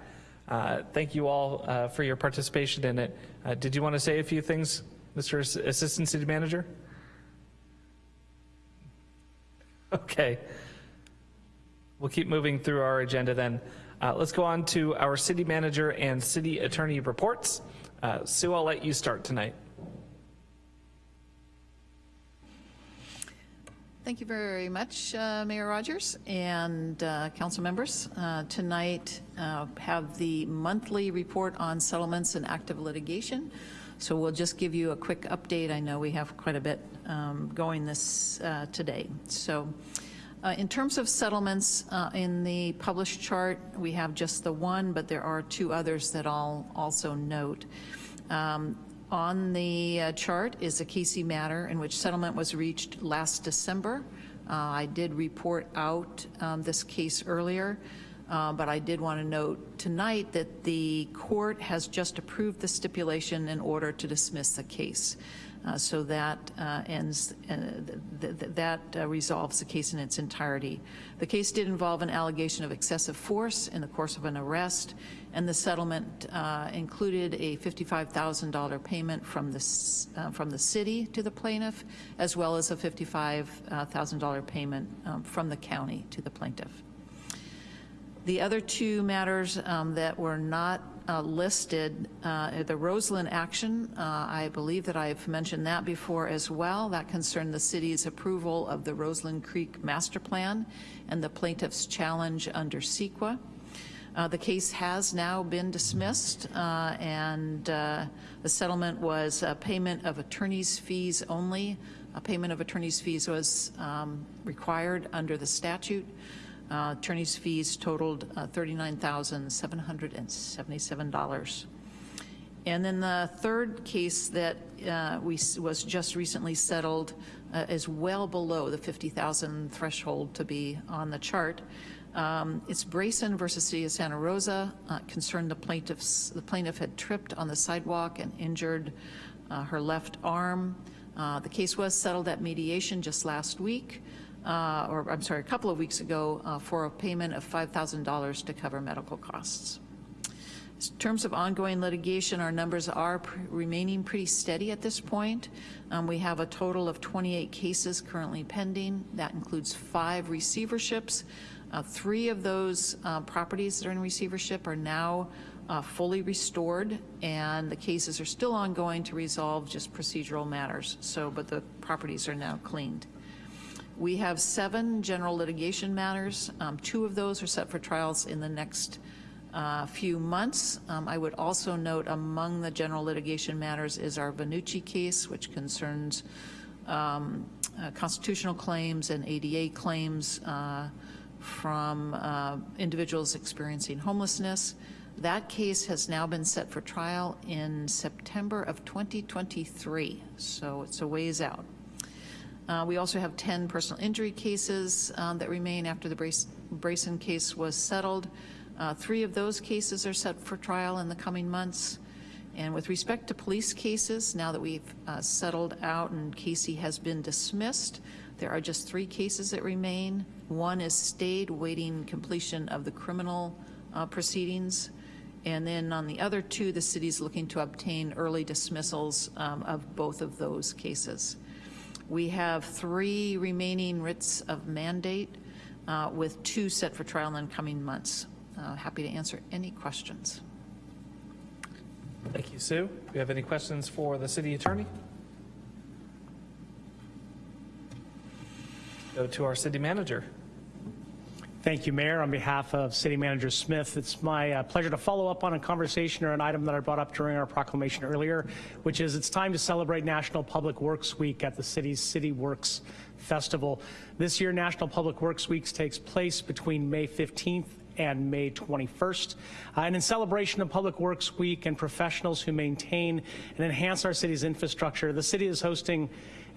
Uh, thank you all uh, for your participation in it. Uh, did you want to say a few things, Mr. Ass- Assistant City Manager? Okay. We'll keep moving through our agenda then. Uh, let's go on to our city manager and city attorney reports. Uh, Sue, I'll let you start tonight. Thank you very much, uh, Mayor Rogers and uh, council members. Uh, tonight, uh, have the monthly report on settlements and active litigation. So we'll just give you a quick update. I know we have quite a bit um, going this uh, today. So uh, in terms of settlements, in the published chart, we have just the one, but there are two others that I'll also note. Um, on the uh, chart is a Casey matter in which settlement was reached last December. Uh, I did report out um, this case earlier, uh, but I did want to note tonight that the court has just approved the stipulation in order to dismiss the case. Uh, so that uh, ends, uh, th th that resolves the case in its entirety. The case did involve an allegation of excessive force in the course of an arrest, and the settlement uh, included a $55,000 payment from the, uh, from the city to the plaintiff, as well as a $55,000 payment um, from the county to the plaintiff. The other two matters um, that were not uh, listed, uh, the Roseland action, uh, I believe that I've mentioned that before as well. That concerned the city's approval of the Roseland Creek Master Plan and the plaintiff's challenge under CEQA. Uh, the case has now been dismissed, uh, and uh, the settlement was a payment of attorney's fees only. A payment of attorney's fees was um, required under the statute. Uh, attorney's fees totaled uh, $39,777. And then the third case that we was just recently settled is well below the 50,000 threshold to be on the chart. Um, it's Brayson versus City of Santa Rosa. Uh, concerned the plaintiffs. The plaintiff had tripped on the sidewalk and injured uh, her left arm. the case was settled at mediation just last week uh, or I'm sorry, a couple of weeks ago uh, for a payment of $5,000 to cover medical costs. In terms of ongoing litigation, our numbers are remaining pretty steady at this point. Um, we have a total of 28 cases currently pending. That includes five receiverships. Uh, three of those uh, properties that are in receivership are now uh, fully restored, and the cases are still ongoing to resolve just procedural matters. So, but the properties are now cleaned. We have seven general litigation matters. Um, two of those are set for trials in the next uh, few months. Um, I would also note among the general litigation matters is our Vannucci case, which concerns um, uh, constitutional claims and ADA claims uh, from uh, individuals experiencing homelessness. That case has now been set for trial in September of 2023, so it's a ways out. Uh, we also have 10 personal injury cases um, that remain after the Brace Brayson case was settled. Uh, three of those cases are set for trial in the coming months. And with respect to police cases, now that we've uh, settled out and Casey has been dismissed, there are just three cases that remain. One is stayed, waiting completion of the criminal uh, proceedings, And then on the other two, the city's looking to obtain early dismissals um, of both of those cases. We have three remaining writs of mandate uh, with two set for trial in the coming months. Uh, Happy to answer any questions. Thank you, Sue. Do you have any questions for the city attorney? Go to our city manager. Thank you, Mayor. On behalf of City Manager Smith, it's my uh, pleasure to follow up on a conversation or an item that I brought up during our proclamation earlier, which is it's time to celebrate National Public Works Week at the city's City Works Festival. This year, National Public Works Week takes place between May 15th and May 21st. Uh, and in celebration of Public Works Week and professionals who maintain and enhance our city's infrastructure, the city is hosting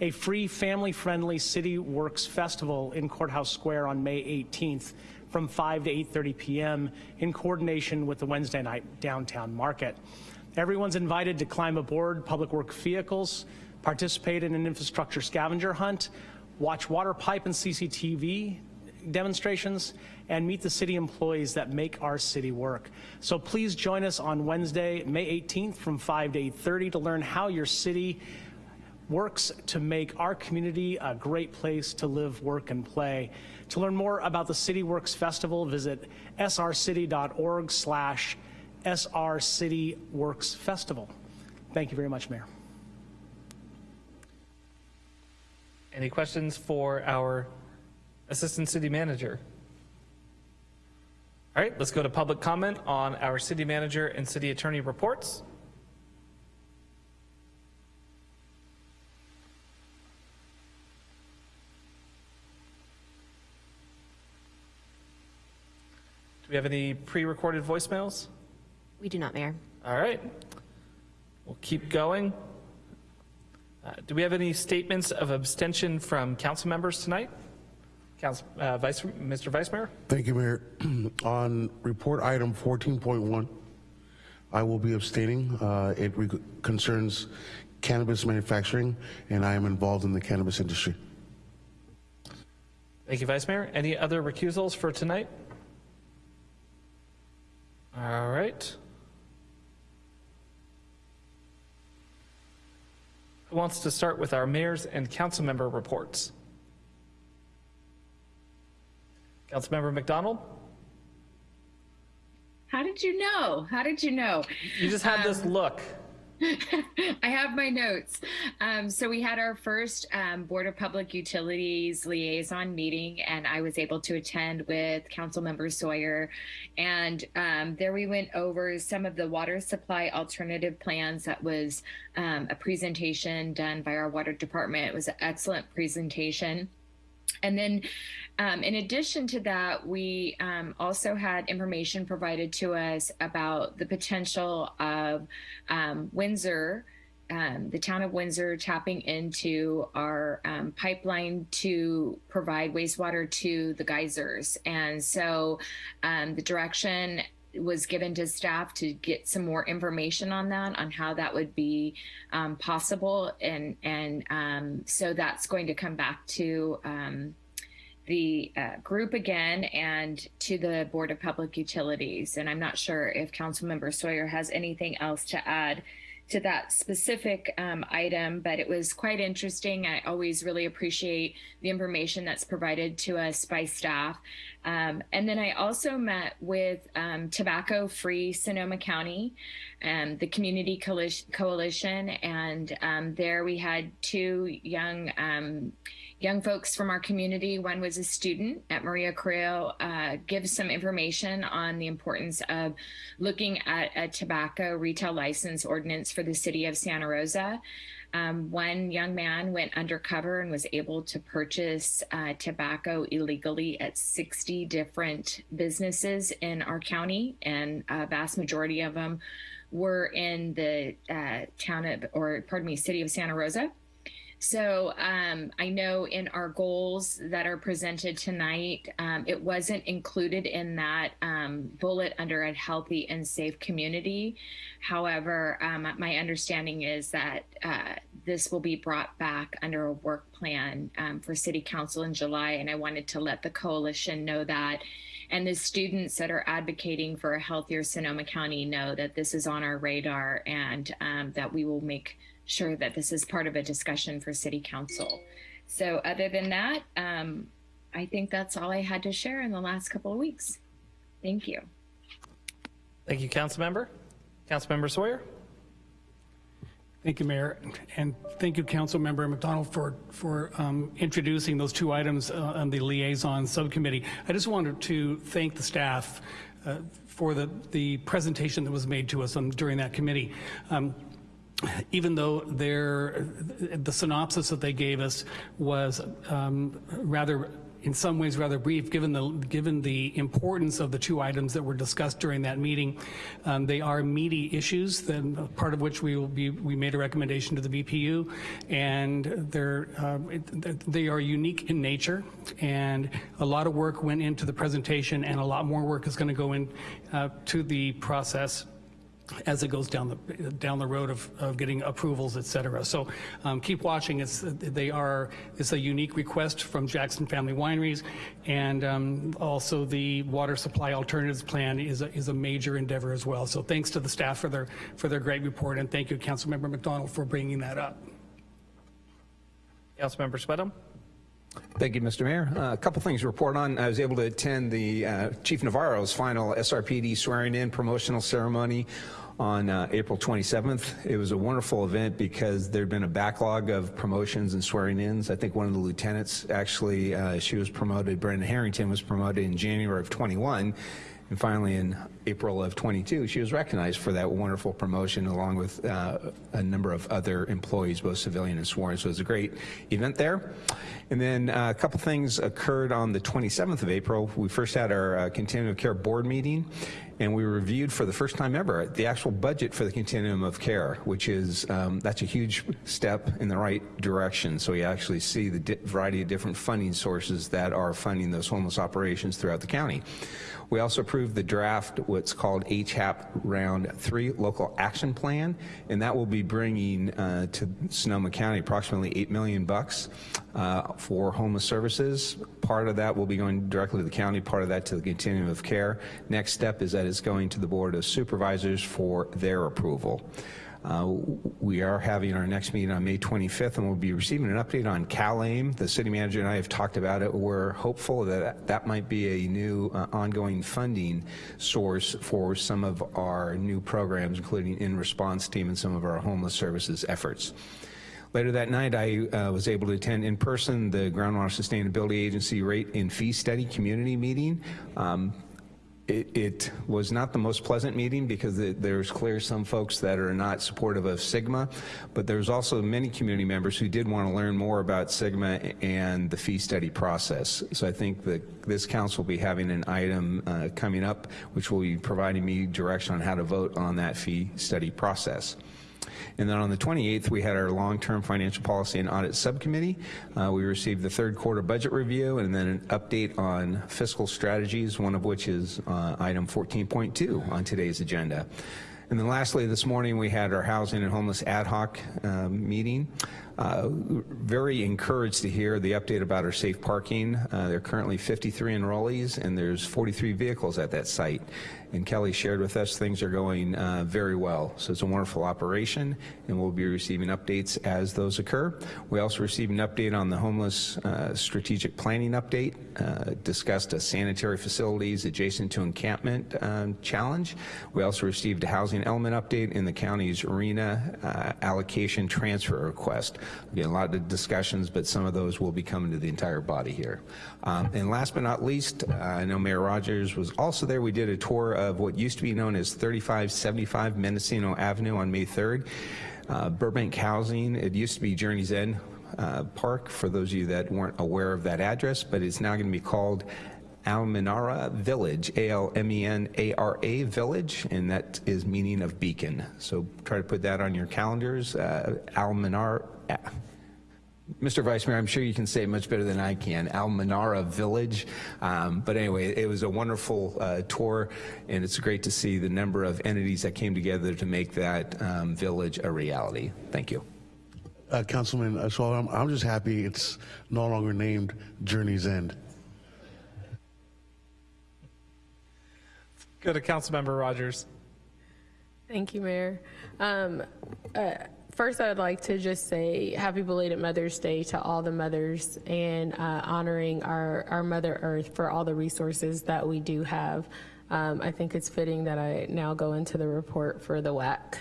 a free family-friendly City Works Festival in Courthouse Square on May 18th from 5 to 8.30 p.m. in coordination with the Wednesday night downtown market. Everyone's invited to climb aboard public work vehicles, participate in an infrastructure scavenger hunt, watch water pipe and CCTV demonstrations, and meet the city employees that make our city work. So please join us on Wednesday, May 18th from 5 to 8.30 to learn how your city works to make our community a great place to live, work, and play. To learn more about the City Works Festival, visit srcity.org slash srcityworksfestival. Thank you very much, Mayor. Any questions for our Assistant City Manager? All right, let's go to public comment on our City Manager and City Attorney reports. We have any pre-recorded voicemails? We do not, Mayor. All right. We'll keep going. Uh, do we have any statements of abstention from council members tonight? Council, uh, Vice, Mr. Vice Mayor? Thank you, Mayor. On report item 14.1, I will be abstaining. Uh, it re- concerns cannabis manufacturing, and I am involved in the cannabis industry. Thank you, Vice Mayor. Any other recusals for tonight? All right. Who wants to start with our mayor's and council member reports? Councilmember McDonald? How did you know? How did you know? You just had this um, look. I have my notes. Um, so we had our first um, Board of Public Utilities liaison meeting, and I was able to attend with Councilmember Sawyer. And um, there we went over some of the water supply alternative plans. That was um, a presentation done by our water department. It was an excellent presentation. And then, um, in addition to that, we um, also had information provided to us about the potential of um, Windsor. Um, the town of Windsor tapping into our um, pipeline to provide wastewater to the geysers. And so um, the direction was given to staff to get some more information on that, on how that would be possible, and and so that's going to come back to the uh, group again and to the Board of Public Utilities. And I'm not sure if Councilmember Sawyer has anything else to add to that specific um, item, but it was quite interesting. I always really appreciate the information that's provided to us by staff. Um, and then I also met with um, Tobacco Free Sonoma County, um, the Community Coalition, and um, there we had two young um, young folks from our community. One was a student at Maria Carrillo, uh, gives some information on the importance of looking at a tobacco retail license ordinance for the city of Santa Rosa. Um, one young man went undercover and was able to purchase uh, tobacco illegally at 60 different businesses in our county, and a vast majority of them were in the uh, town of, or pardon me, city of Santa Rosa. So um, I know in our goals that are presented tonight, um, it wasn't included in that um, bullet under a healthy and safe community. However, um, my understanding is that uh, this will be brought back under a work plan um, for City Council in July, and I wanted to let the coalition know that. And the students that are advocating for a healthier Sonoma County know that this is on our radar and um, that we will make sure that this is part of a discussion for City Council. So, other than that, um, I think that's all I had to share in the last couple of weeks. Thank you. Thank you, Councilmember. Councilmember Sawyer. Thank you, Mayor, and thank you, Councilmember McDonald, for for um, introducing those two items uh, on the liaison subcommittee. I just wanted to thank the staff uh, for the the presentation that was made to us on, during that committee. Um, even though their, the synopsis that they gave us was um, rather in some ways rather brief, given the given the importance of the two items that were discussed during that meeting. Um, they are meaty issues, then part of which we will be we made a recommendation to the BPU, and they're uh, they are unique in nature, and a lot of work went into the presentation, and a lot more work is going to go in uh, to the process as it goes down the down the road of, of getting approvals, et cetera. So um, keep watching. It's they are it's a unique request from Jackson Family Wineries, and um, also the water supply alternatives plan is a, is a major endeavor as well. So thanks to the staff for their for their great report, and thank you, Councilmember McDonald, for bringing that up. Councilmember Schwedhelm. Thank you, Mr. Mayor. Uh, a couple things to report on. I was able to attend the uh, Chief Navarro's final SRPD swearing in promotional ceremony on uh, April 27th. It was a wonderful event because there'd been a backlog of promotions and swearing ins. I think one of the lieutenants actually, uh, she was promoted, Brenda Harrington was promoted in January of 21. And finally, in April of 22, she was recognized for that wonderful promotion along with uh, a number of other employees, both civilian and sworn. So it was a great event there. And then uh, a couple things occurred on the 27th of April. We first had our uh, continuum of care board meeting and we reviewed for the first time ever the actual budget for the continuum of care, which is, um, that's a huge step in the right direction. So we actually see the variety of different funding sources that are funding those homeless operations throughout the county. We also approved the draft, what's called HAP Round 3 Local Action Plan, and that will be bringing uh, to Sonoma County approximately 8 million bucks uh, for homeless services. Part of that will be going directly to the county, part of that to the continuum of care. Next step is that it's going to the Board of Supervisors for their approval. Uh, we are having our next meeting on May 25th, and we'll be receiving an update on CalAIM. The city manager and I have talked about it. We're hopeful that that might be a new uh, ongoing funding source for some of our new programs, including in-response team and some of our homeless services efforts. Later that night, I uh, was able to attend in person the Groundwater Sustainability Agency rate and fee study community meeting. Um, it, it, was not the most pleasant meeting because it, there's clear some folks that are not supportive of SGMA, but there's also many community members who did want to learn more about SGMA and the fee study process. So I think that this council will be having an item uh, coming up which will be providing me direction on how to vote on that fee study process. And then on the 28th, we had our long-term financial policy and audit subcommittee. Uh, we received the third quarter budget review and then an update on fiscal strategies, one of which is uh, item 14.2 on today's agenda. And then lastly, this morning we had our housing and homeless ad hoc uh, meeting. Uh, very encouraged to hear the update about our safe parking. Uh, there are currently 53 enrollees and there's 43 vehicles at that site and Kelly shared with us things are going uh, very well. So it's a wonderful operation, and we'll be receiving updates as those occur. We also received an update on the homeless uh, strategic planning update, uh, discussed a sanitary facilities adjacent to encampment um, challenge. We also received a housing element update in the county's RHNA uh, allocation transfer request. Again, a lot of discussions, but some of those will be coming to the entire body here. Um, and last but not least, uh, I know Mayor Rogers was also there. We did a tour of what used to be known as 3575 Mendocino Avenue on May 3rd. Uh, Burbank Housing, it used to be Journey's End uh, Park, for those of you that weren't aware of that address, but it's now going to be called Almenara Village, A-L-M-E-N-A-R-A Village, and that is meaning of beacon. So try to put that on your calendars. Uh, Almenara, Mr. Vice Mayor, I'm sure you can say it much better than I can, Almanara Village. Um, but anyway, it was a wonderful uh, tour, and it's great to see the number of entities that came together to make that um, village a reality. Thank you. Uh, Councilman, uh, so I'm, I'm just happy it's no longer named Journey's End. Go to Councilmember Rogers. Thank you, Mayor. Um, uh, first, I would like to just say happy belated Mother's Day to all the mothers and uh, honoring our, our Mother Earth for all the resources that we do have. Um, I think it's fitting that I now go into the report for the WAC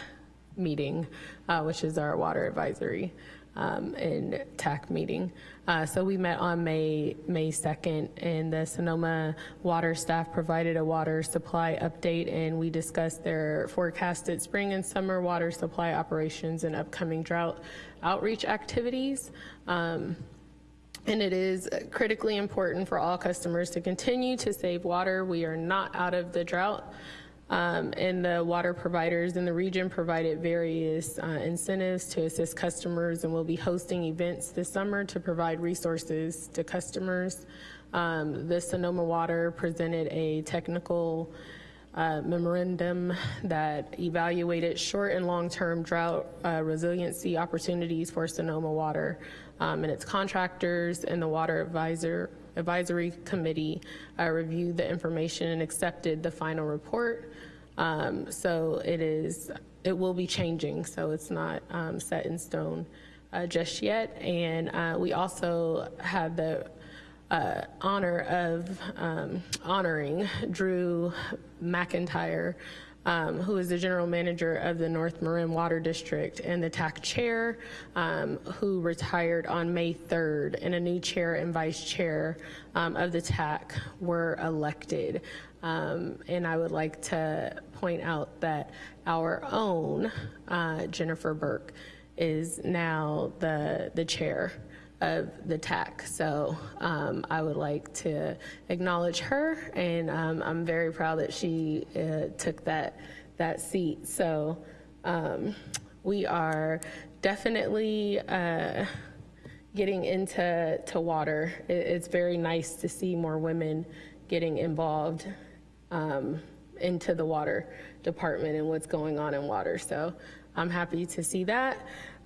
meeting, uh, which is our water advisory um, and TAC meeting. Uh, so we met on May May 2nd, and the Sonoma water staff provided a water supply update, and we discussed their forecasted spring and summer water supply operations and upcoming drought outreach activities. Um, and it is critically important for all customers to continue to save water. We are not out of the drought. Um, and the water providers in the region provided various uh, incentives to assist customers and we'll be hosting events this summer to provide resources to customers. Um, the Sonoma Water presented a technical uh, memorandum that evaluated short and long-term drought uh, resiliency opportunities for Sonoma Water um, and its contractors and the Water Advisor Advisory Committee uh, reviewed the information and accepted the final report. Um, so it is, it will be changing, so it's not um, set in stone uh, just yet. And uh, we also had the uh, honor of um, honoring Drew McIntyre, um, who is the general manager of the North Marin Water District, and the TAC chair, um, who retired on May 3rd, and a new chair and vice chair um, of the TAC were elected. Um, and I would like to point out that our own uh, Jennifer Burke is now the the chair of the TAC. So um, I would like to acknowledge her, and um, I'm very proud that she uh, took that that seat. So um, we are definitely uh, getting into to water. It, it's very nice to see more women getting involved um, into the water department and what's going on in water. So I'm happy to see that.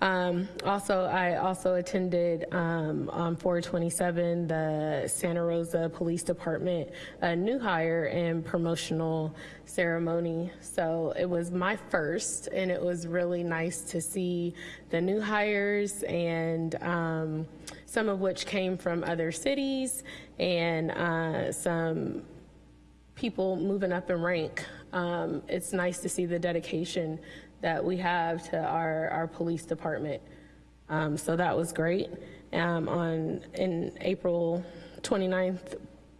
Um, also, I also attended um, on 427 the Santa Rosa Police Department a new hire and promotional ceremony. So it was my first, and it was really nice to see the new hires and um, some of which came from other cities and uh, some people moving up in rank. Um, it's nice to see the dedication that we have to our, our police department. Um, so that was great. Um, on in April 29th,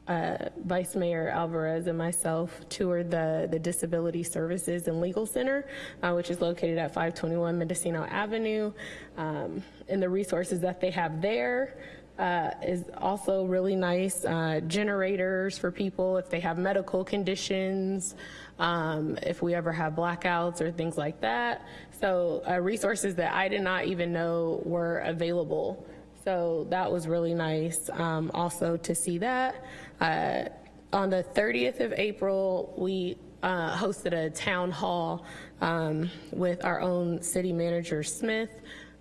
uh, Vice Mayor Alvarez and myself toured the, the Disability Services and Legal Center, uh, which is located at 521 Mendocino Avenue. Um, and the resources that they have there uh, is also really nice. Uh, generators for people if they have medical conditions, um, if we ever have blackouts or things like that. So uh, resources that I did not even know were available. So that was really nice um, also to see that. Uh, on the 30th of April, we uh, hosted a town hall um, with our own city manager, Smith,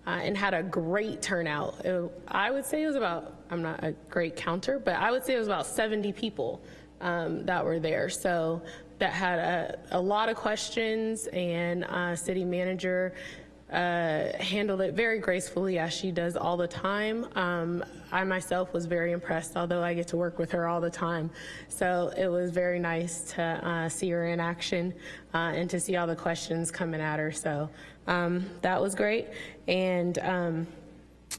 uh, and had a great turnout. It, I would say it was about, I'm not a great counter, but I would say it was about 70 people um, that were there. So that had a, a lot of questions, and uh, city manager uh, handled it very gracefully as she does all the time. Um, I myself was very impressed, although I get to work with her all the time. So it was very nice to uh, see her in action uh, and to see all the questions coming at her. So um, that was great. And um,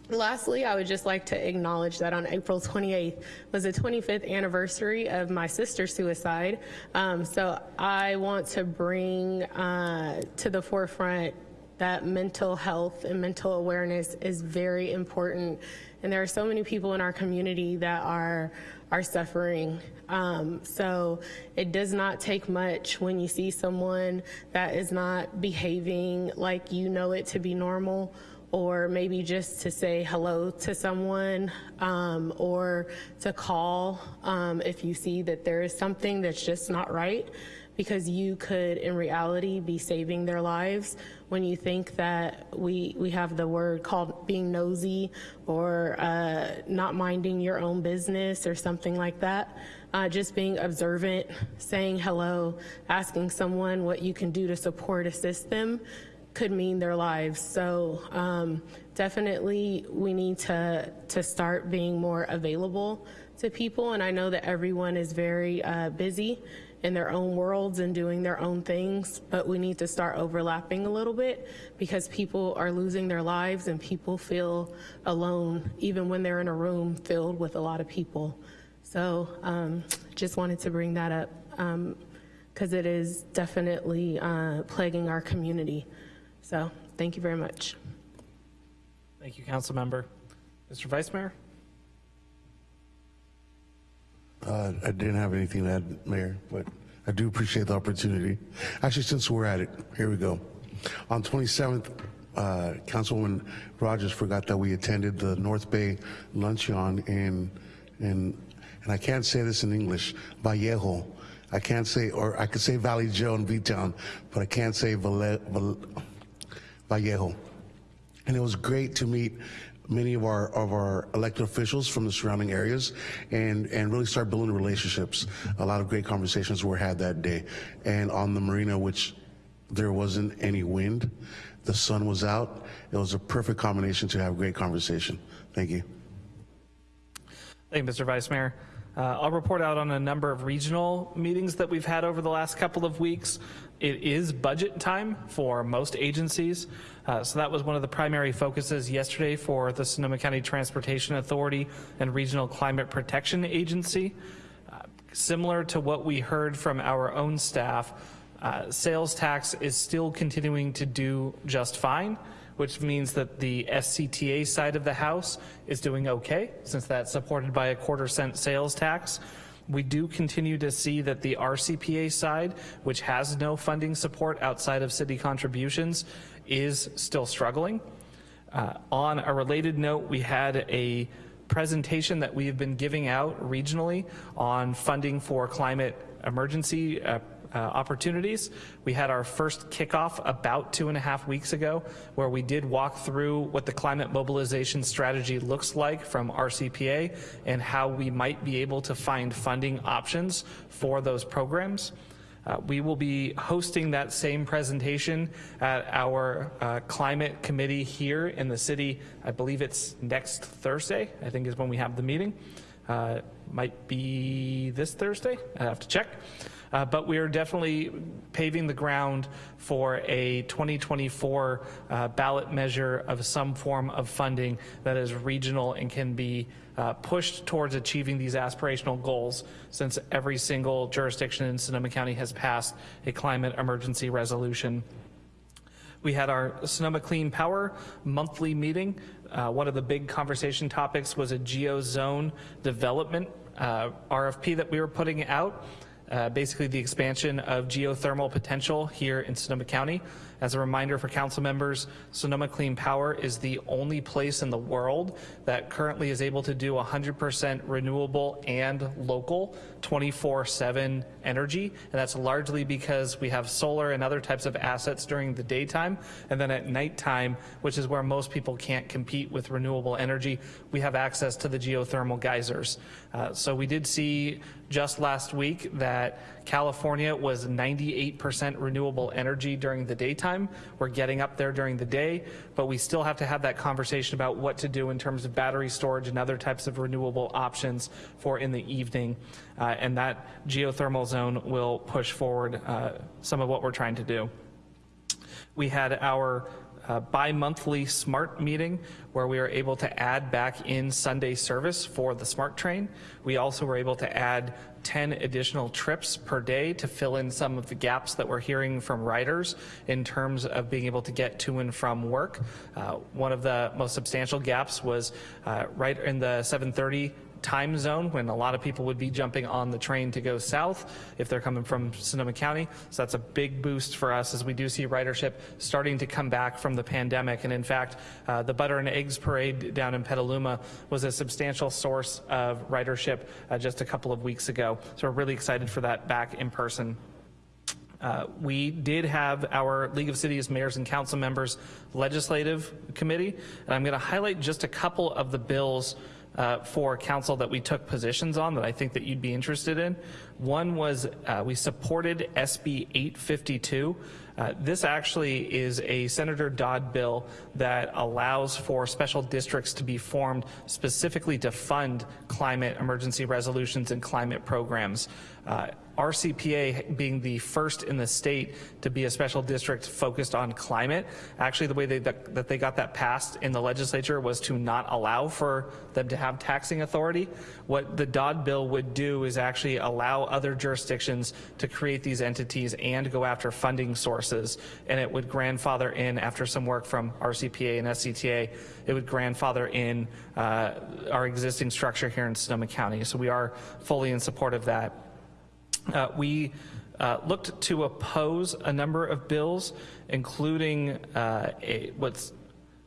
Lastly, I would just like to acknowledge that on April 28th was the 25th anniversary of my sister's suicide. Um, so I want to bring uh, to the forefront that mental health and mental awareness is very important. And there are so many people in our community that are are suffering. Um, so it does not take much when you see someone that is not behaving like you know it to be normal or maybe just to say hello to someone um, or to call um, if you see that there is something that's just not right because you could in reality be saving their lives when you think that we we have the word called being nosy or uh, not minding your own business or something like that uh, just being observant saying hello asking someone what you can do to support assist them could mean their lives. So um, definitely we need to to start being more available to people. And I know that everyone is very uh, busy in their own worlds and doing their own things, but we need to start overlapping a little bit because people are losing their lives and people feel alone even when they're in a room filled with a lot of people. So um, just wanted to bring that up because um, it is definitely uh, plaguing our community. So thank you very much. Thank you, Council Member. Mr. Vice Mayor? Uh, I didn't have anything to add, Mayor, but I do appreciate the opportunity. Actually, since we're at it, here we go. On 27th, uh, Councilwoman Rogers forgot that we attended the North Bay Luncheon in, in, and I can't say this in English, Vallejo. I can't say, or I could say Valley Joe and V-Town, but I can't say Valle, Valle, Vallejo. And it was great to meet many of our of our elected officials from the surrounding areas and and really start building relationships. A lot of great conversations were had that day. And on the marina which there wasn't any wind the sun was out it was a perfect combination to have a great conversation. Thank you. Thank you mr vice mayor. Uh, I'll report out on a number of regional meetings that we've had over the last couple of weeks. It is budget time for most agencies. Uh, so that was one of the primary focuses yesterday for the Sonoma County Transportation Authority and Regional Climate Protection Agency. Uh, similar to what we heard from our own staff, uh, sales tax is still continuing to do just fine which means that the SCTA side of the house is doing okay, since that's supported by a quarter cent sales tax. We do continue to see that the RCPA side, which has no funding support outside of city contributions, is still struggling. Uh, on a related note, we had a presentation that we have been giving out regionally on funding for climate emergency uh, uh, opportunities. We had our first kickoff about two and a half weeks ago where we did walk through what the climate mobilization strategy looks like from RCPA and how we might be able to find funding options for those programs. Uh, we will be hosting that same presentation at our uh, climate committee here in the city. I believe it's next Thursday, I think is when we have the meeting. Uh, might be this Thursday, I have to check. Uh, but we are definitely paving the ground for a 2024 uh, ballot measure of some form of funding that is regional and can be uh, pushed towards achieving these aspirational goals since every single jurisdiction in Sonoma County has passed a climate emergency resolution. We had our Sonoma Clean Power monthly meeting. Uh, one of the big conversation topics was a geozone development uh, RFP that we were putting out Uh, basically the expansion of geothermal potential here in Sonoma County. As a reminder for council members, Sonoma Clean Power is the only place in the world that currently is able to do 100% renewable and local 24-7 energy. And that's largely because we have solar and other types of assets during the daytime. And then at nighttime, which is where most people can't compete with renewable energy, we have access to the geothermal geysers. Uh, so we did see just last week that California was 98% renewable energy during the daytime. We're getting up there during the day, but we still have to have that conversation about what to do in terms of battery storage and other types of renewable options for in the evening. Uh, and that geothermal zone will push forward uh, some of what we're trying to do. We had our uh, bi-monthly SMART meeting where we were able to add back in Sunday service for the SMART train. We also were able to add 10 additional trips per day to fill in some of the gaps that we're hearing from riders in terms of being able to get to and from work. Uh, one of the most substantial gaps was uh, right in the 730 time zone when a lot of people would be jumping on the train to go south if they're coming from Sonoma County. So that's a big boost for us as we do see ridership starting to come back from the pandemic. And in fact, uh, the Butter and Eggs Parade down in Petaluma was a substantial source of ridership uh, just a couple of weeks ago. So we're really excited for that back in person. Uh, we did have our League of Cities Mayors and Council Members Legislative Committee, and I'm going to highlight just a couple of the bills uh, for council that we took positions on that I think that you'd be interested in. One was uh, we supported SB 852. Uh, this actually is a Senator Dodd bill that allows for special districts to be formed specifically to fund climate emergency resolutions and climate programs. RCPA being the first in the state to be a special district focused on climate. Actually, the way they, that, that, they got that passed in the legislature was to not allow for them to have taxing authority. What the Dodd bill would do is actually allow other jurisdictions to create these entities and go after funding sources, and it would grandfather in after some work from RCPA and SCTA, it would grandfather in uh, our existing structure here in Sonoma County. So we are fully in support of that. Uh, we uh, looked to oppose a number of bills, including uh, a, what's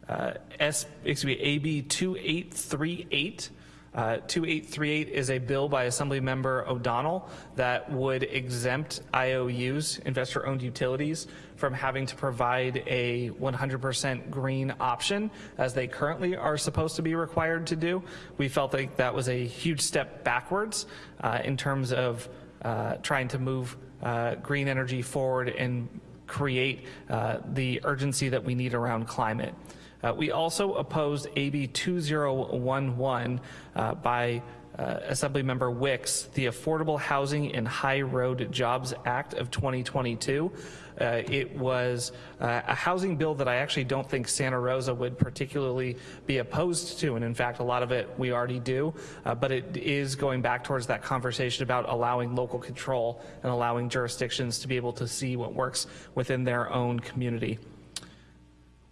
uh, S, excuse me, AB 2838. Uh, 2838 is a bill by Assembly Member O'Donnell that would exempt IOUs, investor-owned utilities, from having to provide a 100% green option as they currently are supposed to be required to do. We felt like that was a huge step backwards uh, in terms of uh, trying to move uh, green energy forward and create uh, the urgency that we need around climate. Uh, we also opposed AB 2011 uh, by uh, Assemblymember Wicks, the Affordable Housing and High Road Jobs Act of 2022. Uh, it was uh, a housing bill that I actually don't think Santa Rosa would particularly be opposed to, and in fact, a lot of it we already do, uh, but it is going back towards that conversation about allowing local control and allowing jurisdictions to be able to see what works within their own community.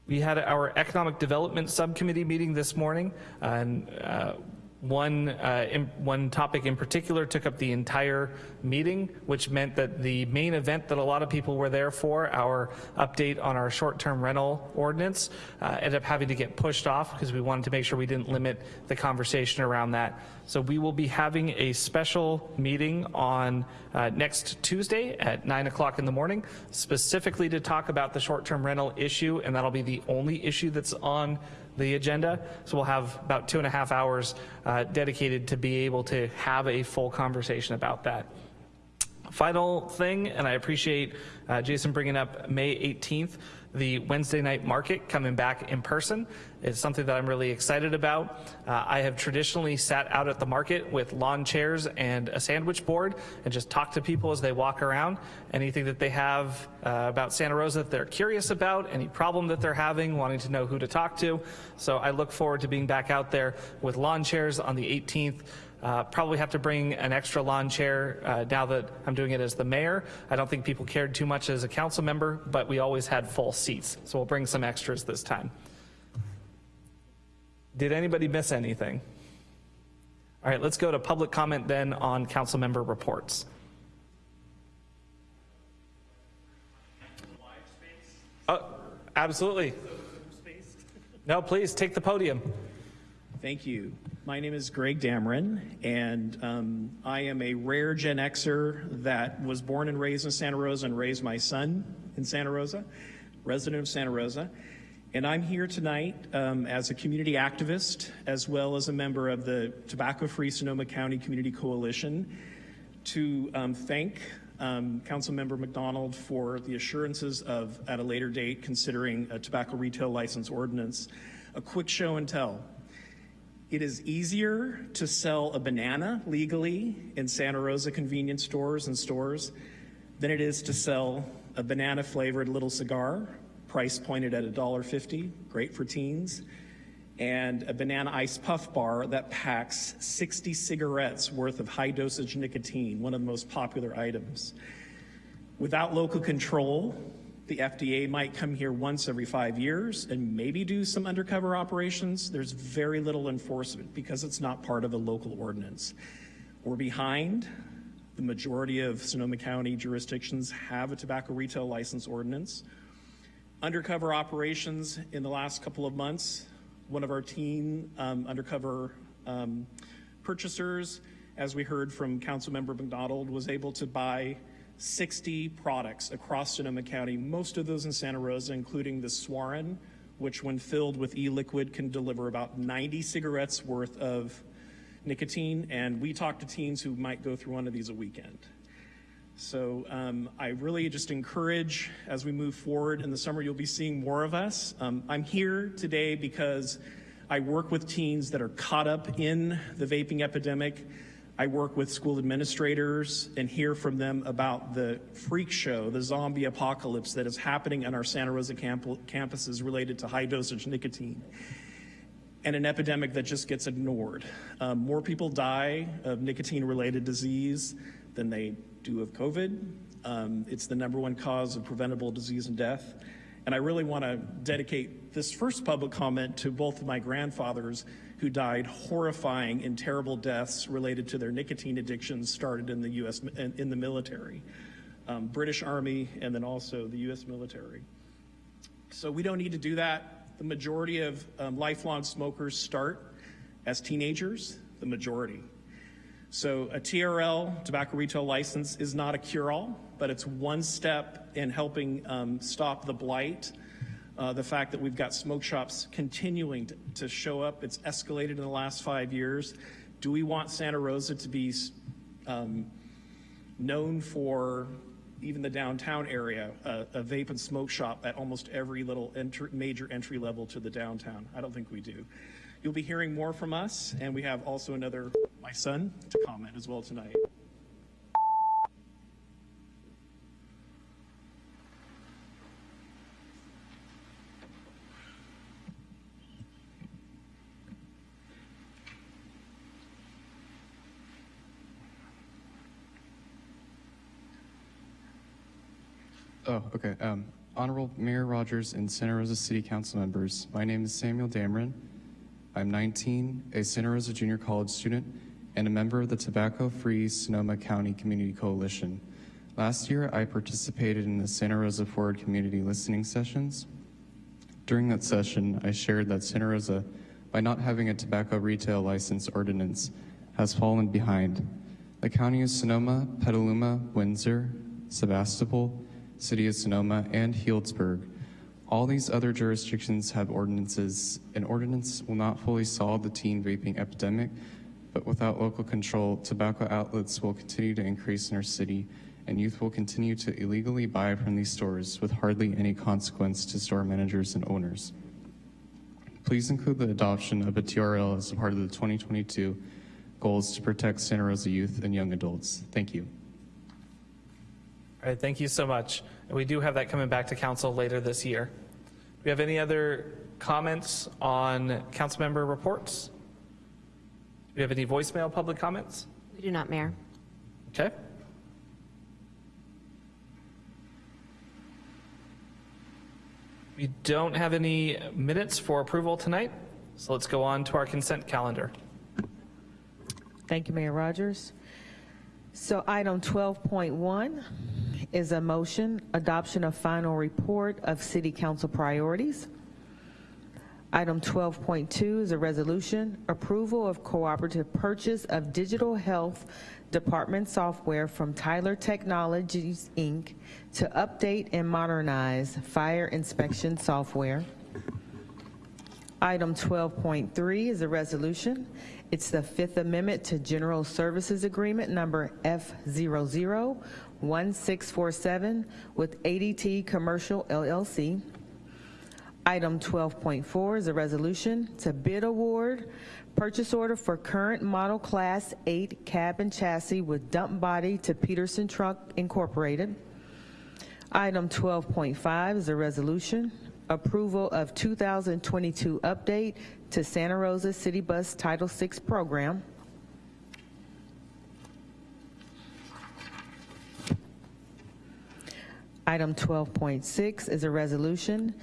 We had our economic development subcommittee meeting this morning, and uh, one, uh, in, one topic in particular took up the entire meeting, which meant that the main event that a lot of people were there for, our update on our short-term rental ordinance, uh, ended up having to get pushed off because we wanted to make sure we didn't limit the conversation around that. So we will be having a special meeting on uh, next Tuesday at 9 o'clock in the morning, specifically to talk about the short-term rental issue, and that'll be the only issue that's on the agenda. So we'll have about two and a half hours uh, dedicated to be able to have a full conversation about that. Final thing, and I appreciate uh, Jason bringing up May 18th, the Wednesday night market coming back in person. It's something that I'm really excited about. Uh, I have traditionally sat out at the market with lawn chairs and a sandwich board and just talk to people as they walk around. Anything that they have uh, about Santa Rosa that they're curious about, any problem that they're having, wanting to know who to talk to. So I look forward to being back out there with lawn chairs on the 18th. Uh, probably have to bring an extra lawn chair uh, now that I'm doing it as the mayor. I don't think people cared too much as a council member, but we always had full seats. So we'll bring some extras this time. Did anybody miss anything? All right, let's go to public comment then on council member reports. Oh, absolutely. No, please take the podium. Thank you. My name is Greg Dameron, and um, I am a rare Gen Xer that was born and raised in Santa Rosa and raised my son in Santa Rosa, resident of Santa Rosa. And I'm here tonight um, as a community activist, as well as a member of the Tobacco Free Sonoma County Community Coalition, to um, thank um, Councilmember MacDonald for the assurances of, at a later date, considering a tobacco retail license ordinance. A quick show and tell. It is easier to sell a banana legally in Santa Rosa convenience stores and stores than it is to sell a banana flavored little cigar, price pointed at $1.50, great for teens, and a banana ice puff bar that packs 60 cigarettes worth of high dosage nicotine, one of the most popular items. Without local control, The FDA might come here once every five years and maybe do some undercover operations. There's very little enforcement because it's not part of a local ordinance. We're behind. The majority of Sonoma County jurisdictions have a tobacco retail license ordinance. Undercover operations in the last couple of months, one of our teen um, undercover um, purchasers, as we heard from Councilmember MacDonald, was able to buy 60 products across Sonoma County, most of those in Santa Rosa, including the Suorin, which when filled with e-liquid can deliver about 90 cigarettes worth of nicotine. And we talk to teens who might go through one of these a weekend. So um, I really just encourage as we move forward in the summer, you'll be seeing more of us. Um, I'm here today because I work with teens that are caught up in the vaping epidemic. I work with school administrators and hear from them about the freak show, the zombie apocalypse that is happening on our Santa Rosa camp- campuses related to high dosage nicotine and an epidemic that just gets ignored. Um, more people die of nicotine related disease than they do of COVID. Um, it's the number one cause of preventable disease and death. And I really want to dedicate this first public comment to both of my grandfathers who died horrifying and terrible deaths related to their nicotine addictions started in the U.S. in, in the military, um, British Army, and then also the U.S. military. So we don't need to do that. The majority of um, lifelong smokers start as teenagers, the majority. So a TRL, tobacco retail license, is not a cure-all, but it's one step in helping um, stop the blight uh, the fact that we've got smoke shops continuing to, to, show up. It's escalated in the last five years. Do we want Santa Rosa to be um, known for even the downtown area, a, a, vape and smoke shop at almost every little entry, major entry level to the downtown? I don't think we do. You'll be hearing more from us, and we have also another, my son, to comment as well tonight. Oh, okay. Um, Honorable Mayor Rogers and Santa Rosa City Council members, my name is Samuel Dameron. I'm 19, a Santa Rosa Junior College student, and a member of the Tobacco Free Sonoma County Community Coalition. Last year, I participated in the Santa Rosa Forward Community Listening Sessions. During that session, I shared that Santa Rosa, by not having a tobacco retail license ordinance, has fallen behind. The county of Sonoma, Petaluma, Windsor, Sebastopol, City of Sonoma, and Healdsburg. All these other jurisdictions have ordinances. An ordinance will not fully solve the teen vaping epidemic, but without local control, tobacco outlets will continue to increase in our city, and youth will continue to illegally buy from these stores with hardly any consequence to store managers and owners. Please include the adoption of a TRL as a part of the 2022 goals to protect Santa Rosa youth and young adults. Thank you. All right, thank you so much. And we do have that coming back to council later this year. Do we have any other comments on council member reports? Do we have any voicemail public comments? We do not, Mayor. Okay. We don't have any minutes for approval tonight, so let's go on to our consent calendar. Thank you, Mayor Rogers. So item 12.1 is a motion, adoption of final report of city council priorities. Item 12.2 is a resolution, approval of cooperative purchase of digital health department software from Tyler Technologies, Inc. to update and modernize fire inspection software. Item 12.3 is a resolution. It's the Fifth Amendment to General Services Agreement number F001647 with ADT Commercial LLC. Item 12.4 is a resolution to bid award purchase order for current model class 8 cab and chassis with dump body to Peterson Truck Incorporated. Item 12.5 is a resolution approval of 2022 update to Santa Rosa City Bus Title VI program. Item 12.6 is a resolution,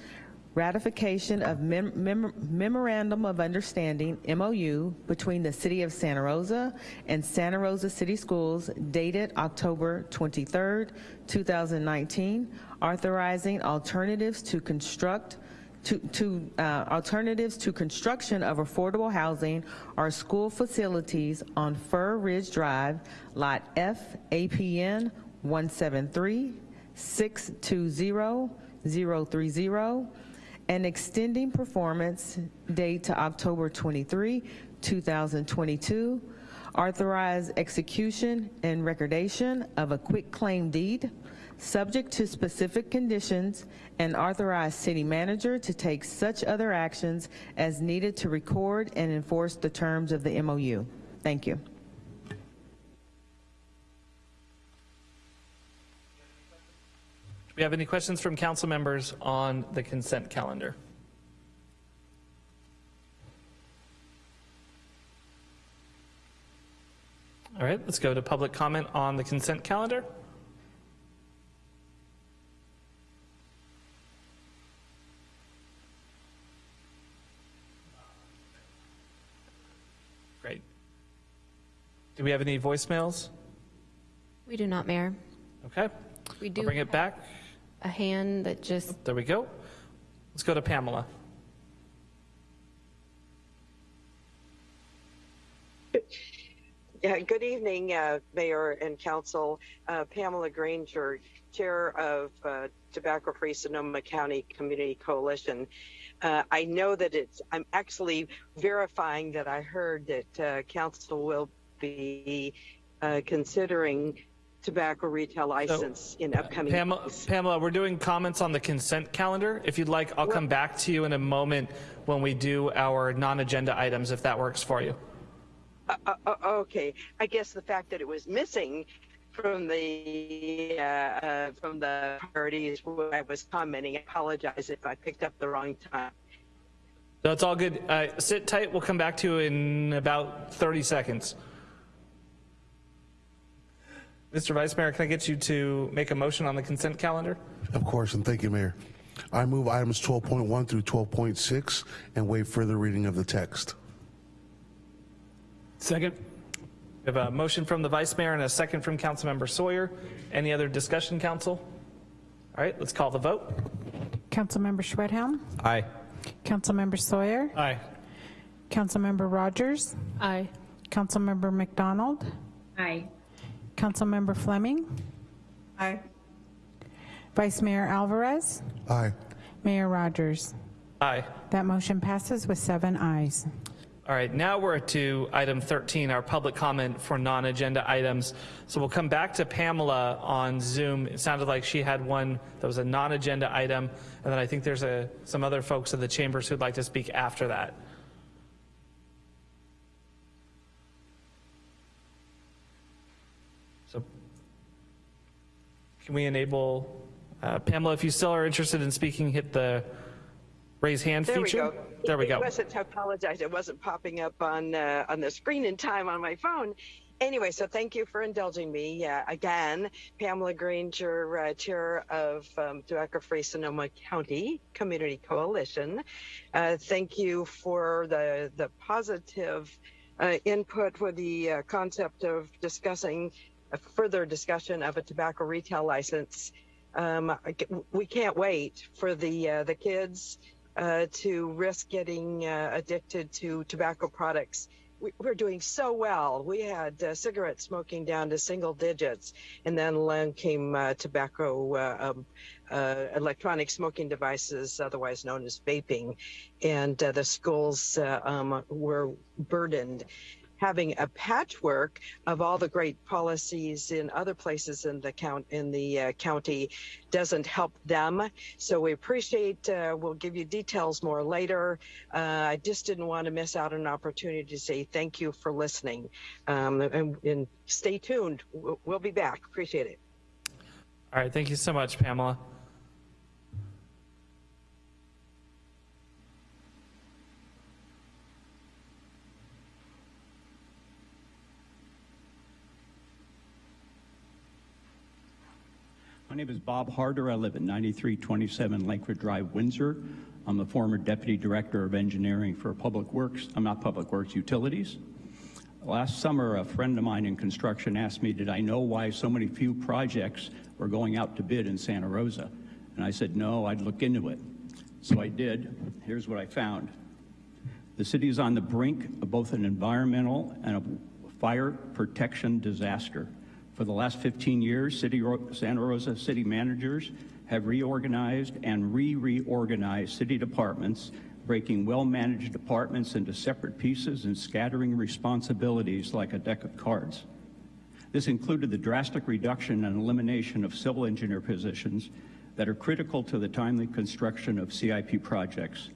ratification of mem- mem- Memorandum of Understanding, MOU, between the City of Santa Rosa and Santa Rosa City Schools dated October 23rd, 2019, authorizing alternatives to construct to, to uh, alternatives to construction of affordable housing or school facilities on Fir Ridge Drive, Lot F, APN 173-620-030, and extending performance date to October 23, 2022, authorize execution and recordation of a quitclaim deed, subject to specific conditions, and authorize city manager to take such other actions as needed to record and enforce the terms of the MOU. Thank you. We have any questions from council members on the consent calendar? All right, let's go to public comment on the consent calendar. Great. Do we have any voicemails? We do not, Mayor. Okay, We I'll do bring it back. A hand that just, There we go. Let's go to Pamela. Yeah, good evening, uh, Mayor and Council. Uh, Pamela Granger, Chair of uh, Tobacco Free Sonoma County Community Coalition. Uh, I know that it's, I'm actually verifying that I heard that uh, Council will be uh, considering tobacco retail license in upcoming Pamela, weeks. Pamela, we're doing comments on the consent calendar. If you'd like, I'll come back to you in a moment when we do our non-agenda items, if that works for you. Uh, uh, uh, okay, I guess the fact that it was missing from the uh, uh, from the priorities when I was commenting. I apologize if I picked up the wrong time. No, it's all good. Uh, sit tight. We'll come back to you in about 30 seconds. Mr. Vice Mayor, can I get you to make a motion on the consent calendar? Of course, and thank you, Mayor. I move items 12.1 through 12.6 and waive further reading of the text. Second. We have a motion from the Vice Mayor and a second from Councilmember Sawyer. Any other discussion, Council? All right, let's call the vote. Councilmember Schwedhelm? Aye. Councilmember Sawyer? Aye. Councilmember Rogers? Aye. Councilmember MacDonald? Aye. Councilmember Fleming? Aye. Vice Mayor Alvarez? Aye. Mayor Rogers? Aye. That motion passes with seven ayes. All right, now we're to item 13, our public comment for non-agenda items. So we'll come back to Pamela on Zoom. It sounded like she had one that was a non-agenda item, and then I think there's a, some other folks in the chambers who'd like to speak after that. So can we enable, uh, Pamela, if you still are interested in speaking, hit the raise hand feature. There we go. There we go. wasn't, I apologize, it wasn't popping up on, uh, on the screen in time on my phone. Anyway, so thank you for indulging me. Uh, again, Pamela Granger, uh, Chair of um, Tobacco Free Sonoma County Community Coalition. Uh, thank you for the, the positive uh, input with the uh, concept of discussing a further discussion of a tobacco retail license. Um, we can't wait for the uh, the kids uh, to risk getting uh, addicted to tobacco products. We, we're doing so well. We had uh, cigarette smoking down to single digits, and then along came uh, tobacco, uh, um, electronic smoking devices, otherwise known as vaping, and the schools um, were burdened having a patchwork of all the great policies in other places in the count in the uh, county doesn't help them. So we appreciate. Uh, we'll give you details more later. Uh, I just didn't want to miss out on an opportunity to say thank you for listening, um, and, and stay tuned. We'll, we'll be back. Appreciate it. All right, thank you so much, Pamela. My name is Bob Harder. I live at 9327 Lakewood Drive, Windsor. I'm the former Deputy Director of Engineering for Public Works. I'm not Public Works, Utilities. Last summer, a friend of mine in construction asked me, did I know why so many few projects were going out to bid in Santa Rosa? And I said, no, I'd look into it. So I did. Here's what I found. The city is on the brink of both an environmental and a fire protection disaster. For the last 15 years, City Santa Rosa city managers have reorganized and re-reorganized city departments, breaking well-managed departments into separate pieces and scattering responsibilities like a deck of cards. This included the drastic reduction and elimination of civil engineer positions that are critical to the timely construction of CIP projects.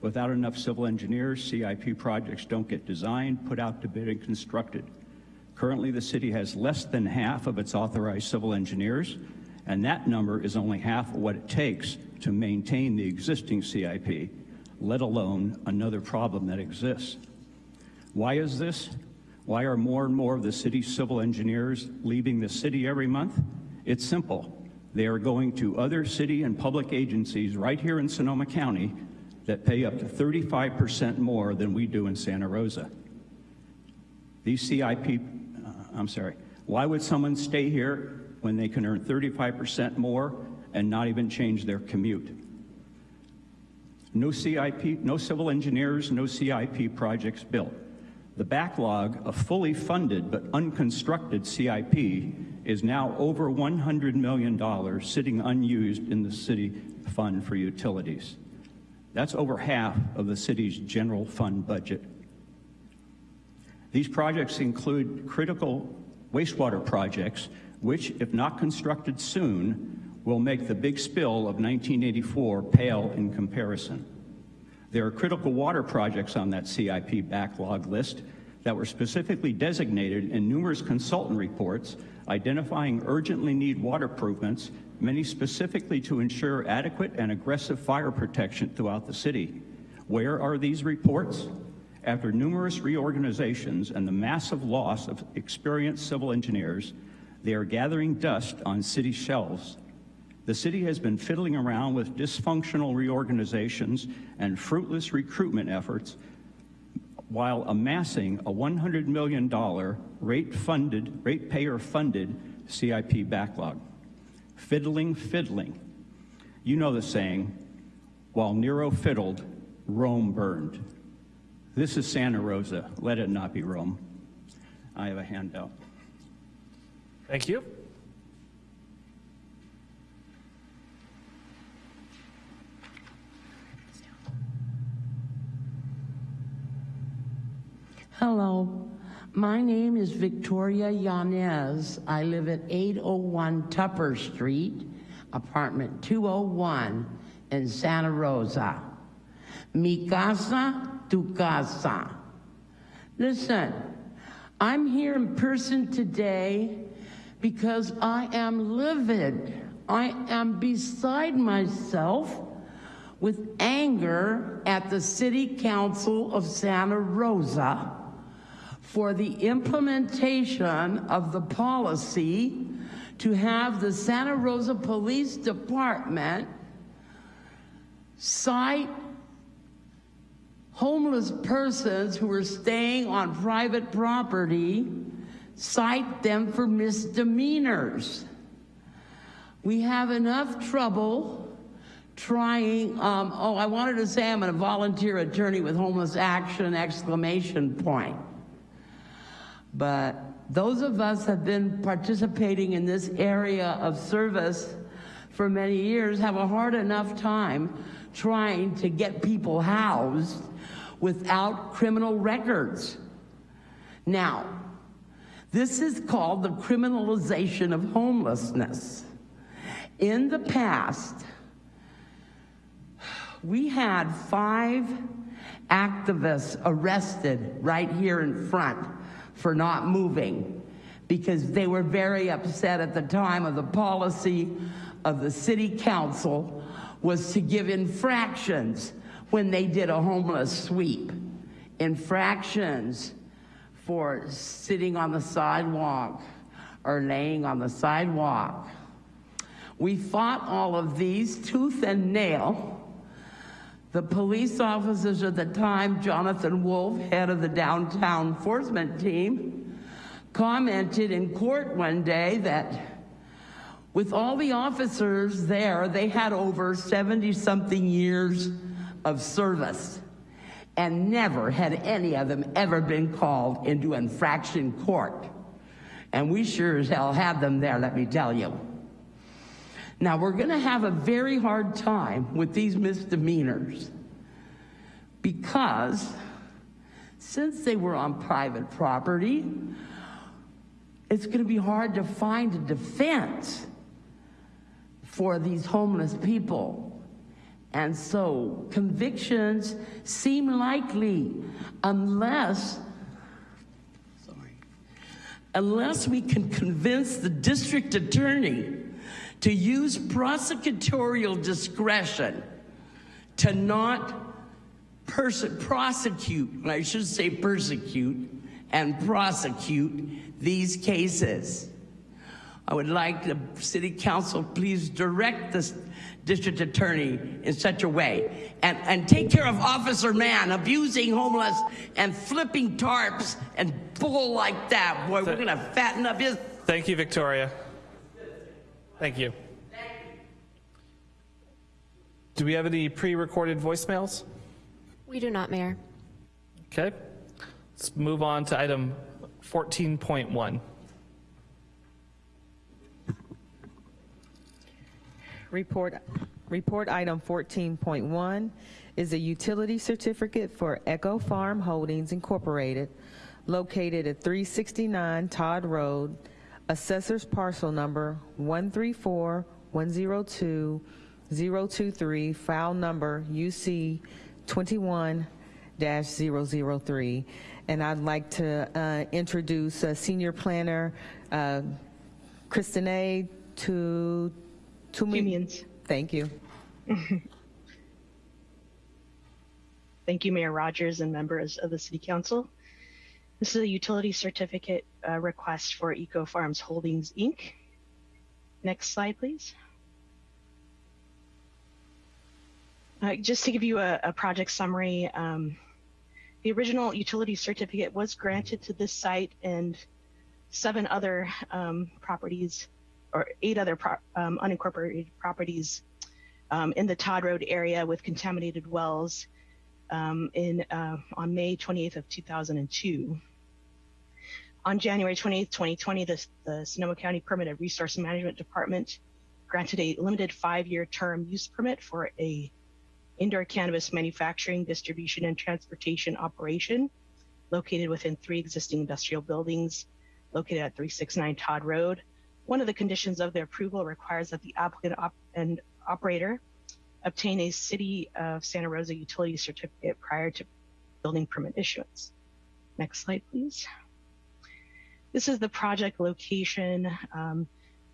Without enough civil engineers, CIP projects don't get designed, put out to bid, and constructed. Currently, the city has less than half of its authorized civil engineers, and that number is only half of what it takes to maintain the existing CIP, let alone another problem that exists. Why is this? Why are more and more of the city's civil engineers leaving the city every month? It's simple. They are going to other city and public agencies right here in Sonoma County that pay up to 35% more than we do in Santa Rosa. These CIP, I'm sorry, why would someone stay here when they can earn 35% more and not even change their commute? No CIP, no civil engineers, no CIP projects built. The backlog of fully funded but unconstructed CIP is now over $100 million sitting unused in the city fund for utilities. That's over half of the city's general fund budget. These projects include critical wastewater projects, which, if not constructed soon, will make the big spill of 1984 pale in comparison. There are critical water projects on that CIP backlog list that were specifically designated in numerous consultant reports identifying urgently need water improvements, many specifically to ensure adequate and aggressive fire protection throughout the city. Where are these reports? After numerous reorganizations and the massive loss of experienced civil engineers, they are gathering dust on city shelves. The city has been fiddling around with dysfunctional reorganizations and fruitless recruitment efforts while amassing a $100 million rate-funded, ratepayer-funded CIP backlog. Fiddling, fiddling. You know the saying, while Nero fiddled, Rome burned. This is Santa Rosa. Let it not be Rome. I have a handout. Thank you. Hello, my name is Victoria Yanez. I live at 801 Tupper Street, apartment 201 in Santa Rosa. Mi casa, tu Gaza. Listen, I'm here in person today because I am livid. I am beside myself with anger at the City Council of Santa Rosa for the implementation of the policy to have the Santa Rosa Police Department cite homeless persons who are staying on private property, cite them for misdemeanors. We have enough trouble trying, um, oh, I wanted to say I'm a volunteer attorney with Homeless Action, exclamation point. But those of us have been participating in this area of service for many years have a hard enough time trying to get people housed without criminal records. Now, this is called the criminalization of homelessness. In the past, we had five activists arrested right here in front for not moving because they were very upset at the time of the policy of the city council was to give infractions when they did a homeless sweep. Infractions for sitting on the sidewalk or laying on the sidewalk. We fought all of these tooth and nail. The police officers at the time, Jonathan Wolf, head of the downtown enforcement team, commented in court one day that with all the officers there, they had over 70 something years of service and never had any of them ever been called into infraction court. And we sure as hell had them there, let me tell you. Now, we're going to have a very hard time with these misdemeanors because since they were on private property, it's going to be hard to find a defense for these homeless people. And so convictions seem likely unless sorry, unless we can convince the district attorney to use prosecutorial discretion to not prosecute, I should say persecute, and prosecute these cases. I would like the city council please direct the district attorney in such a way and, and take care of Officer Man abusing homeless and flipping tarps and bull like that. Boy, we're going to fatten up his. Thank you, Victoria. Thank you. Do we have any pre-recorded voicemails? We do not, Mayor. Okay. Let's move on to item 14.1. Report, report item 14.1 is a utility certificate for Echo Farm Holdings Incorporated, located at 369 Todd Road, assessor's parcel number 134-102-023, file number UC 21-003. And I'd like to uh, introduce uh, Senior Planner uh, Christine to Two. Thank you. Thank you, Mayor Rogers and members of the City Council. This is a utility certificate uh, request for Eco Farms Holdings, Inc. Next slide, please. Uh, just to give you a, a project summary, um, the original utility certificate was granted to this site and seven other um, properties or eight other pro um, unincorporated properties um, in the Todd Road area with contaminated wells um, in uh, on May 28th of 2002. On January 28th, 2020, the, the Sonoma County Permit and Resource Management Department granted a limited five-year term use permit for a indoor cannabis manufacturing, distribution, and transportation operation located within three existing industrial buildings located at 369 Todd Road one of the conditions of the approval requires that the applicant op and operator obtain a City of Santa Rosa utility certificate prior to building permit issuance. Next slide, please. This is the project location. Um,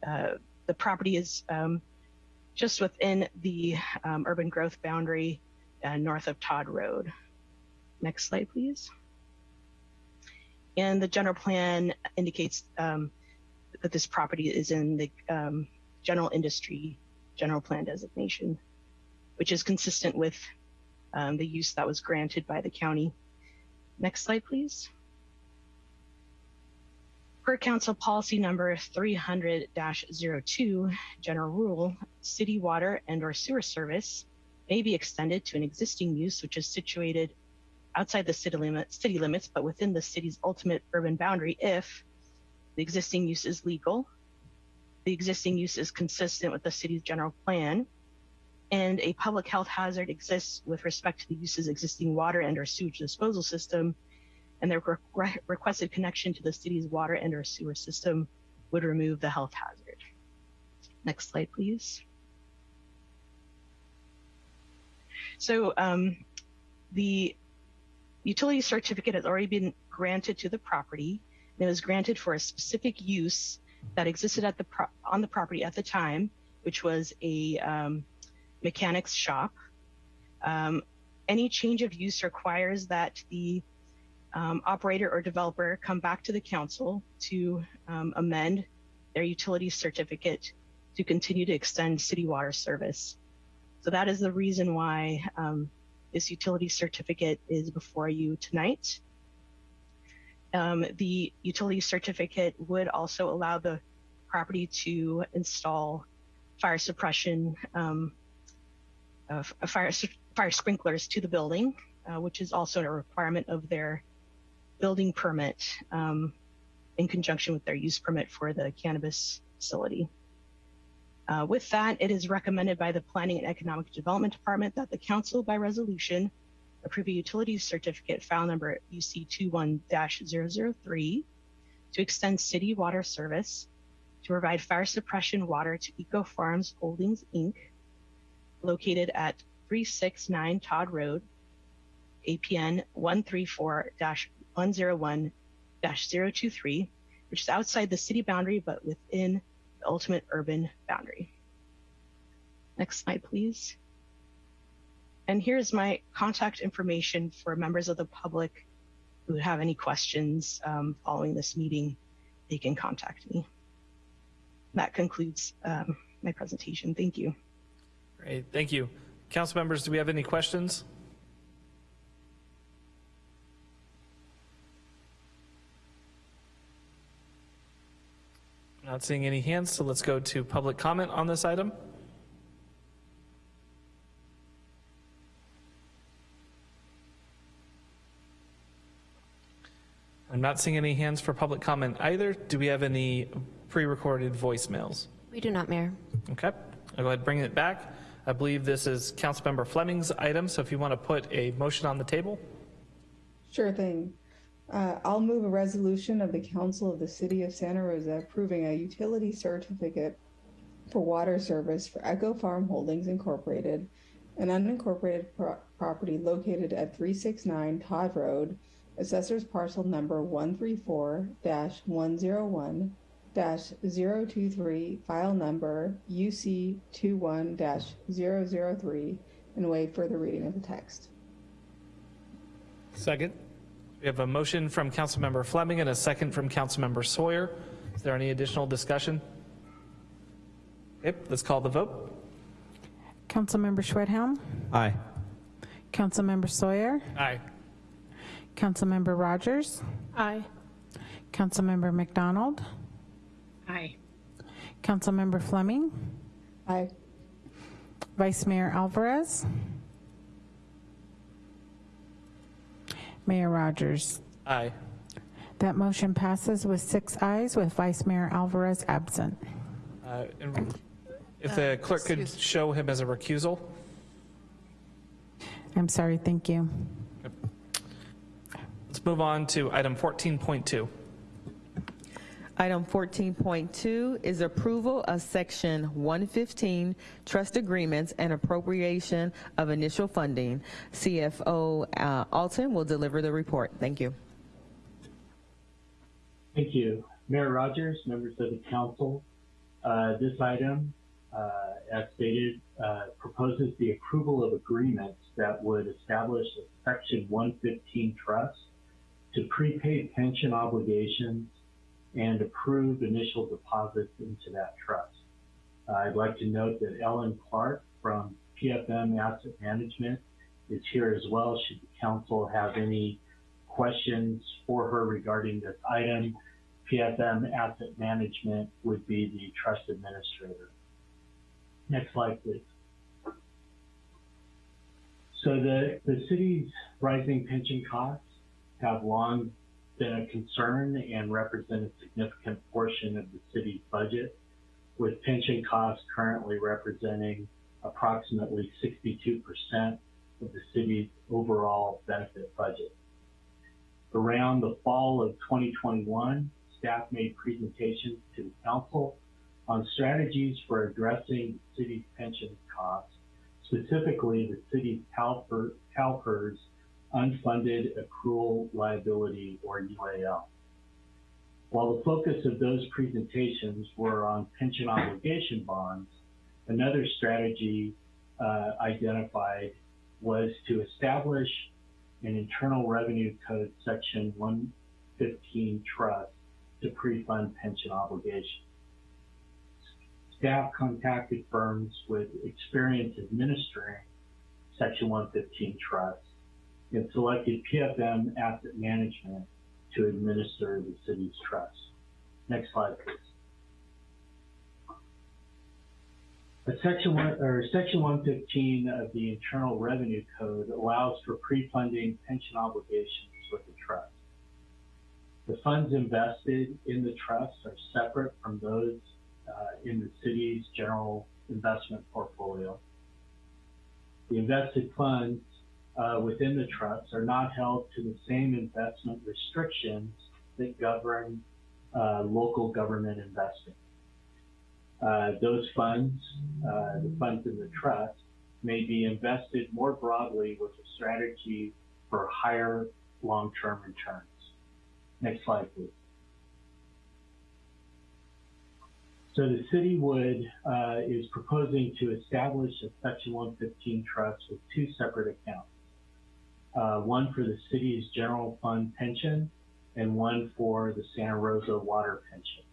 uh, the property is um, just within the um, urban growth boundary uh, north of Todd Road. Next slide, please. And the general plan indicates um, that this property is in the um, general industry general plan designation, which is consistent with um, the use that was granted by the county. Next slide, please. Per council policy number 300-02, general rule, city water and or sewer service may be extended to an existing use which is situated outside the city, limit, city limits, but within the city's ultimate urban boundary if the existing use is legal. The existing use is consistent with the city's general plan. And a public health hazard exists with respect to the use's existing water and or sewage disposal system. And the re requested connection to the city's water and or sewer system would remove the health hazard. Next slide, please. So um, the utility certificate has already been granted to the property and it was granted for a specific use that existed at the pro- on the property at the time, which was a um, mechanics shop. Um, any change of use requires that the um, operator or developer come back to the council to um, amend their utility certificate to continue to extend city water service. So that is the reason why um, this utility certificate is before you tonight. Um, the utility certificate would also allow the property to install fire suppression, um, uh, fire, fire sprinklers to the building, uh, which is also a requirement of their building permit um, in conjunction with their use permit for the cannabis facility. Uh, with that, it is recommended by the Planning and Economic Development Department that the council by resolution approve a utilities certificate file number UC 21-003 to extend city water service to provide fire suppression water to Eco Farms Holdings Inc., located at 369 Todd Road, APN 134-101-023, which is outside the city boundary but within the ultimate urban boundary. Next slide, please. And here's my contact information for members of the public who have any questions um, following this meeting. They can contact me. That concludes um, my presentation. Thank you. Great, thank you. Council members, do we have any questions? Not seeing any hands, so let's go to public comment on this item. I'm not seeing any hands for public comment either. Do we have any pre-recorded voicemails? We do not, Mayor. Okay, I'll go ahead and bring it back. I believe this is Councilmember Fleming's item, so if you want to put a motion on the table. Sure thing. Uh, I'll move a resolution of the Council of the City of Santa Rosa approving a utility certificate for water service for Echo Farm Holdings Incorporated, an unincorporated pro- property located at 369 Todd Road, Assessor's Parcel Number 134-101-023, File Number UC 21-003, and waive further reading of the text. Second. We have a motion from Councilmember Fleming and a second from Councilmember Sawyer. Is there any additional discussion? Okay, let's call the vote. Councilmember Schwedhelm? Aye. Councilmember Sawyer? Aye. Councilmember Rogers? Aye. Councilmember MacDonald? Aye. Councilmember Fleming? Aye. Vice Mayor Alvarez? Mayor Rogers? Aye. That motion passes with six ayes with Vice Mayor Alvarez absent. Uh, If the clerk could show him as a recusal. I'm sorry, thank you. Let's move on to item 14.2. Item 14.2 is approval of Section 115 Trust Agreements and Appropriation of Initial Funding. CFO uh, Alton will deliver the report. Thank you. Thank you. Mayor Rogers, members of the council, uh, this item, uh, as stated, uh, proposes the approval of agreements that would establish a Section 115 trust to prepaid pension obligations and approve initial deposits into that trust. I'd like to note that Ellen Clark from PFM Asset Management is here as well. Should the council have any questions for her regarding this item, PFM Asset Management would be the trust administrator. Next slide, please. So the, the city's rising pension costs have long been a concern and represent a significant portion of the city's budget, with pension costs currently representing approximately 62% of the city's overall benefit budget. Around the fall of 2021, staff made presentations to the council on strategies for addressing city's pension costs, specifically the city's CalPER, CalPERS unfunded accrued liability or UAL. While the focus of those presentations were on pension obligation bonds, another strategy uh, identified was to establish an Internal Revenue Code Section 115 trust to pre-fund pension obligations. staff contacted firms with experience administering Section 115 trusts and selected PFM Asset Management to administer the city's trust. Next slide, please. Section one or section 115 of the Internal Revenue Code allows for pre-funding pension obligations with the trust. The funds invested in the trust are separate from those uh, in the city's general investment portfolio. The invested funds uh, within the trust are not held to the same investment restrictions that govern uh, local government investing. Uh, those funds, uh, the funds in the trust, may be invested more broadly with a strategy for higher long-term returns. Next slide, please. So the city would uh, is proposing to establish a Section 115 trust with two separate accounts. Uh, one for the city's general fund pension and one for the Santa Rosa water pension.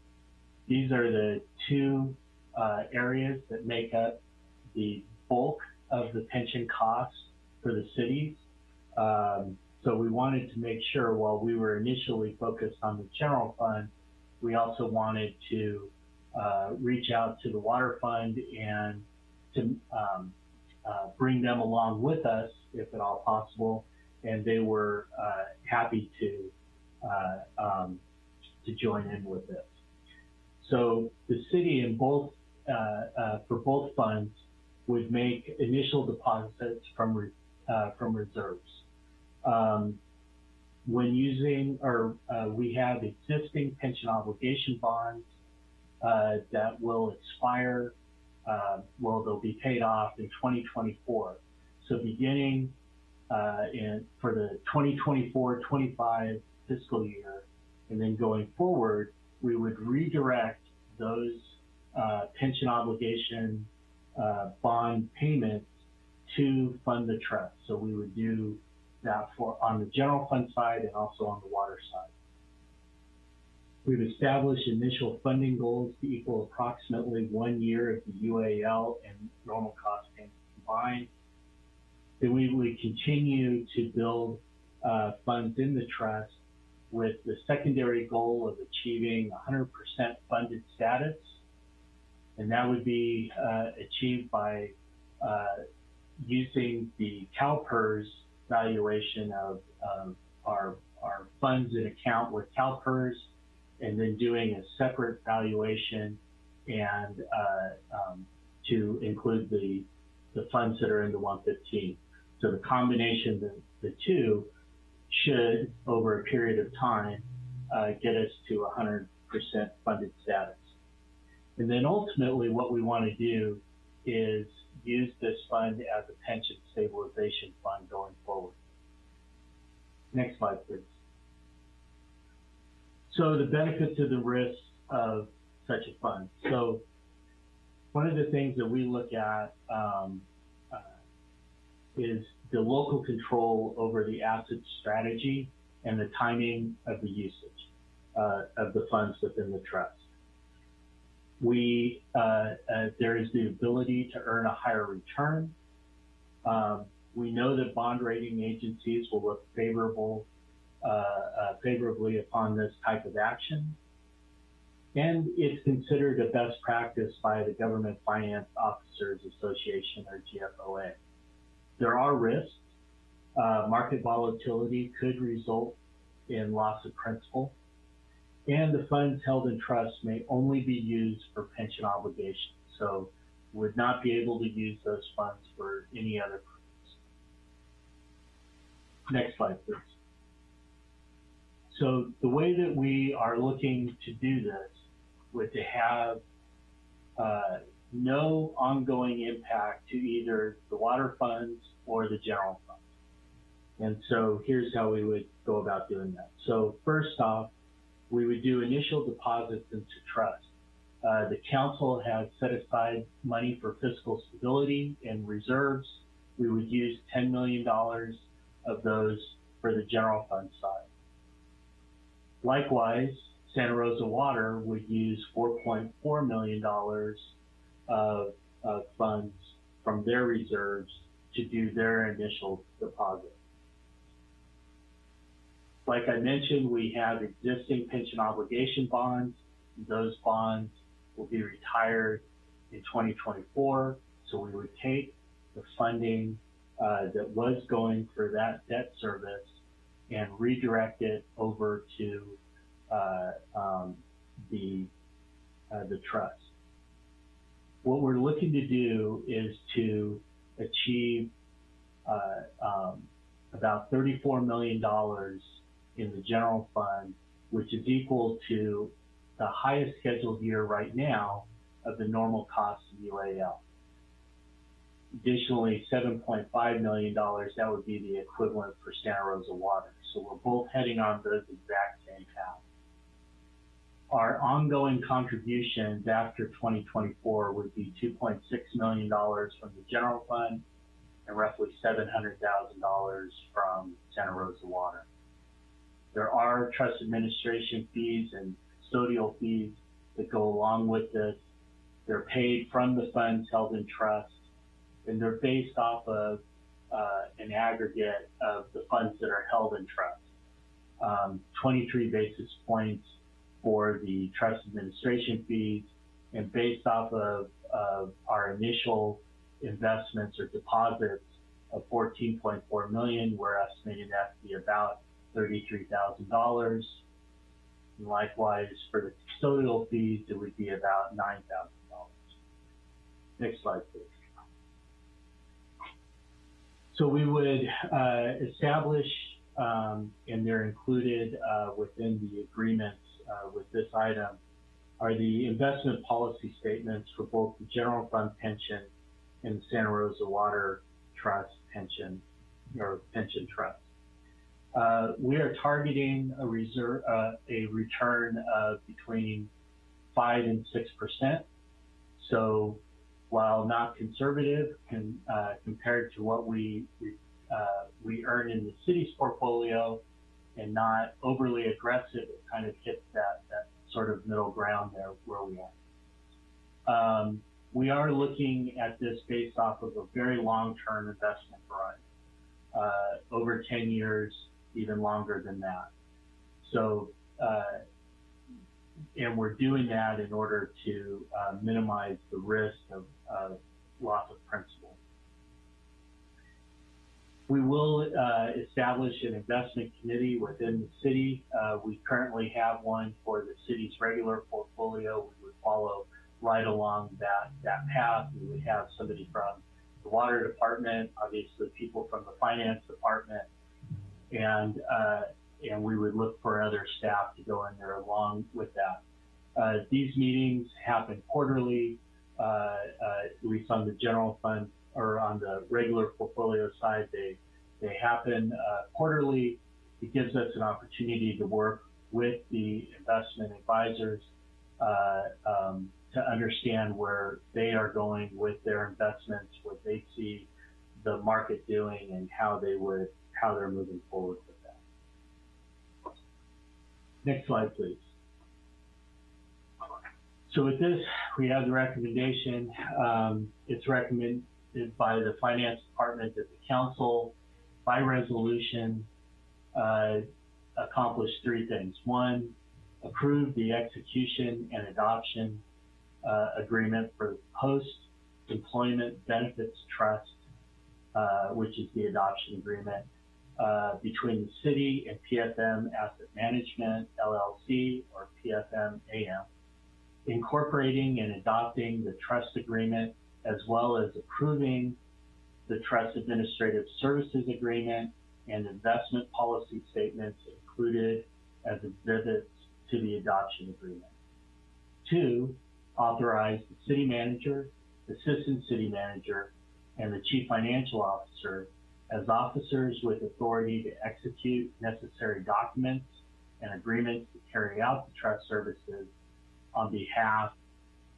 These are the two uh, areas that make up the bulk of the pension costs for the cities. Um, so we wanted to make sure while we were initially focused on the general fund, we also wanted to uh, reach out to the water fund and to um, uh, bring them along with us, if at all possible. And they were uh, happy to uh, um, to join in with this. So the city in both uh, uh, for both funds would make initial deposits from re from reserves. Um, when using, or we have existing pension obligation bonds uh, that will expire, uh, well, they'll be paid off in 2024. So beginning uh, in for the 2024-25 fiscal year, and then going forward, we would redirect those uh, pension obligation uh, bond payments to fund the trust. So we would do that for on the general fund side and also on the water side. We've established initial funding goals to equal approximately one year of the UAL and normal cost payments combined. Then we would continue to build uh, funds in the trust with the secondary goal of achieving 100% funded status. And that would be uh, achieved by uh, using the CalPERS valuation of, of our, our funds in account with CalPERS and then doing a separate valuation and uh, um, to include the, the funds that are in the 115. So the combination of the, two should, over a period of time, uh, get us to 100% funded status. And then ultimately what we want to do is use this fund as a pension stabilization fund going forward. Next slide, please. So the benefits of the risks of such a fund. So one of the things that we look at um, is the local control over the asset strategy and the timing of the usage uh, of the funds within the trust. We uh, uh there is the ability to earn a higher return. Um, we know that bond rating agencies will look favorable uh, uh, favorably upon this type of action. And it's considered a best practice by the Government Finance Officers Association or GFOA. There are risks. Uh, market volatility could result in loss of principal. And the funds held in trust may only be used for pension obligations. So would not be able to use those funds for any other purpose. Next slide, please. So the way that we are looking to do this would to have uh, no ongoing impact to either the water funds or the general fund. And so here's how we would go about doing that. So first off, we would do initial deposits into trust. Uh, the council has set aside money for fiscal stability and reserves. We would use $10 million of those for the general fund side. Likewise, Santa Rosa Water would use $4.4 million of, of funds from their reserves to do their initial deposit. Like I mentioned, we have existing pension obligation bonds. Those bonds will be retired in 2024. So we would take the funding uh, that was going for that debt service and redirect it over to uh, um, the uh, the trust. What we're looking to do is to achieve uh, um, about $34 million in the general fund, which is equal to the highest scheduled year right now of the normal cost of UAL. Additionally, $7.5 million, that would be the equivalent for Santa Rosa Water. So we're both heading on those exact same path. Our ongoing contributions after 2024 would be $2.6 million from the general fund and roughly $700,000 from Santa Rosa Water. There are trust administration fees and custodial fees that go along with this. They're paid from the funds held in trust, and they're based off of uh, an aggregate of the funds that are held in trust. Um, 23 basis points for the trust administration fees, and based off of, of our initial investments or deposits of 14.4 million, we're estimating that to be about $33,000. And likewise, for the custodial fees, it would be about $9,000. Next slide, please. So we would uh, establish, um, and they're included uh, within the agreements uh, with this item, are the investment policy statements for both the general fund pension and the Santa Rosa Water Trust pension or pension trust. Uh, we are targeting a reserve, uh, a return of between five and six percent. So, while not conservative uh, compared to what we uh, we earn in the city's portfolio, and not overly aggressive, it kind of hits that that sort of middle ground there where we are. Um, we are looking at this based off of a very long-term investment horizon, uh, over 10 years, even longer than that. So, uh, and we're doing that in order to uh, minimize the risk of, of loss of principal. We will uh, establish an investment committee within the city. Uh, we currently have one for the city's regular portfolio. We would follow right along that, that path. We would have somebody from the water department, obviously people from the finance department, and uh, and we would look for other staff to go in there along with that. Uh, these meetings happen quarterly, at least on the general fund or on the regular portfolio side, they they happen uh, quarterly. It gives us an opportunity to work with the investment advisors uh, um, to understand where they are going with their investments, what they see the market doing, and how they would how they're moving forward with that. Next slide, please. So with this, we have the recommendation. Um, it's recommended by the finance department at the council, by resolution, uh, accomplish three things. One, approve the execution and adoption uh, agreement for the post-employment benefits trust, uh, which is the adoption agreement uh, between the city and PFM Asset Management LLC or PFM AM, incorporating and adopting the trust agreement as well as approving the trust administrative services agreement and investment policy statements included as exhibits to the adoption agreement. Two, authorize the city manager, assistant city manager, and the chief financial officer as officers with authority to execute necessary documents and agreements to carry out the trust services on behalf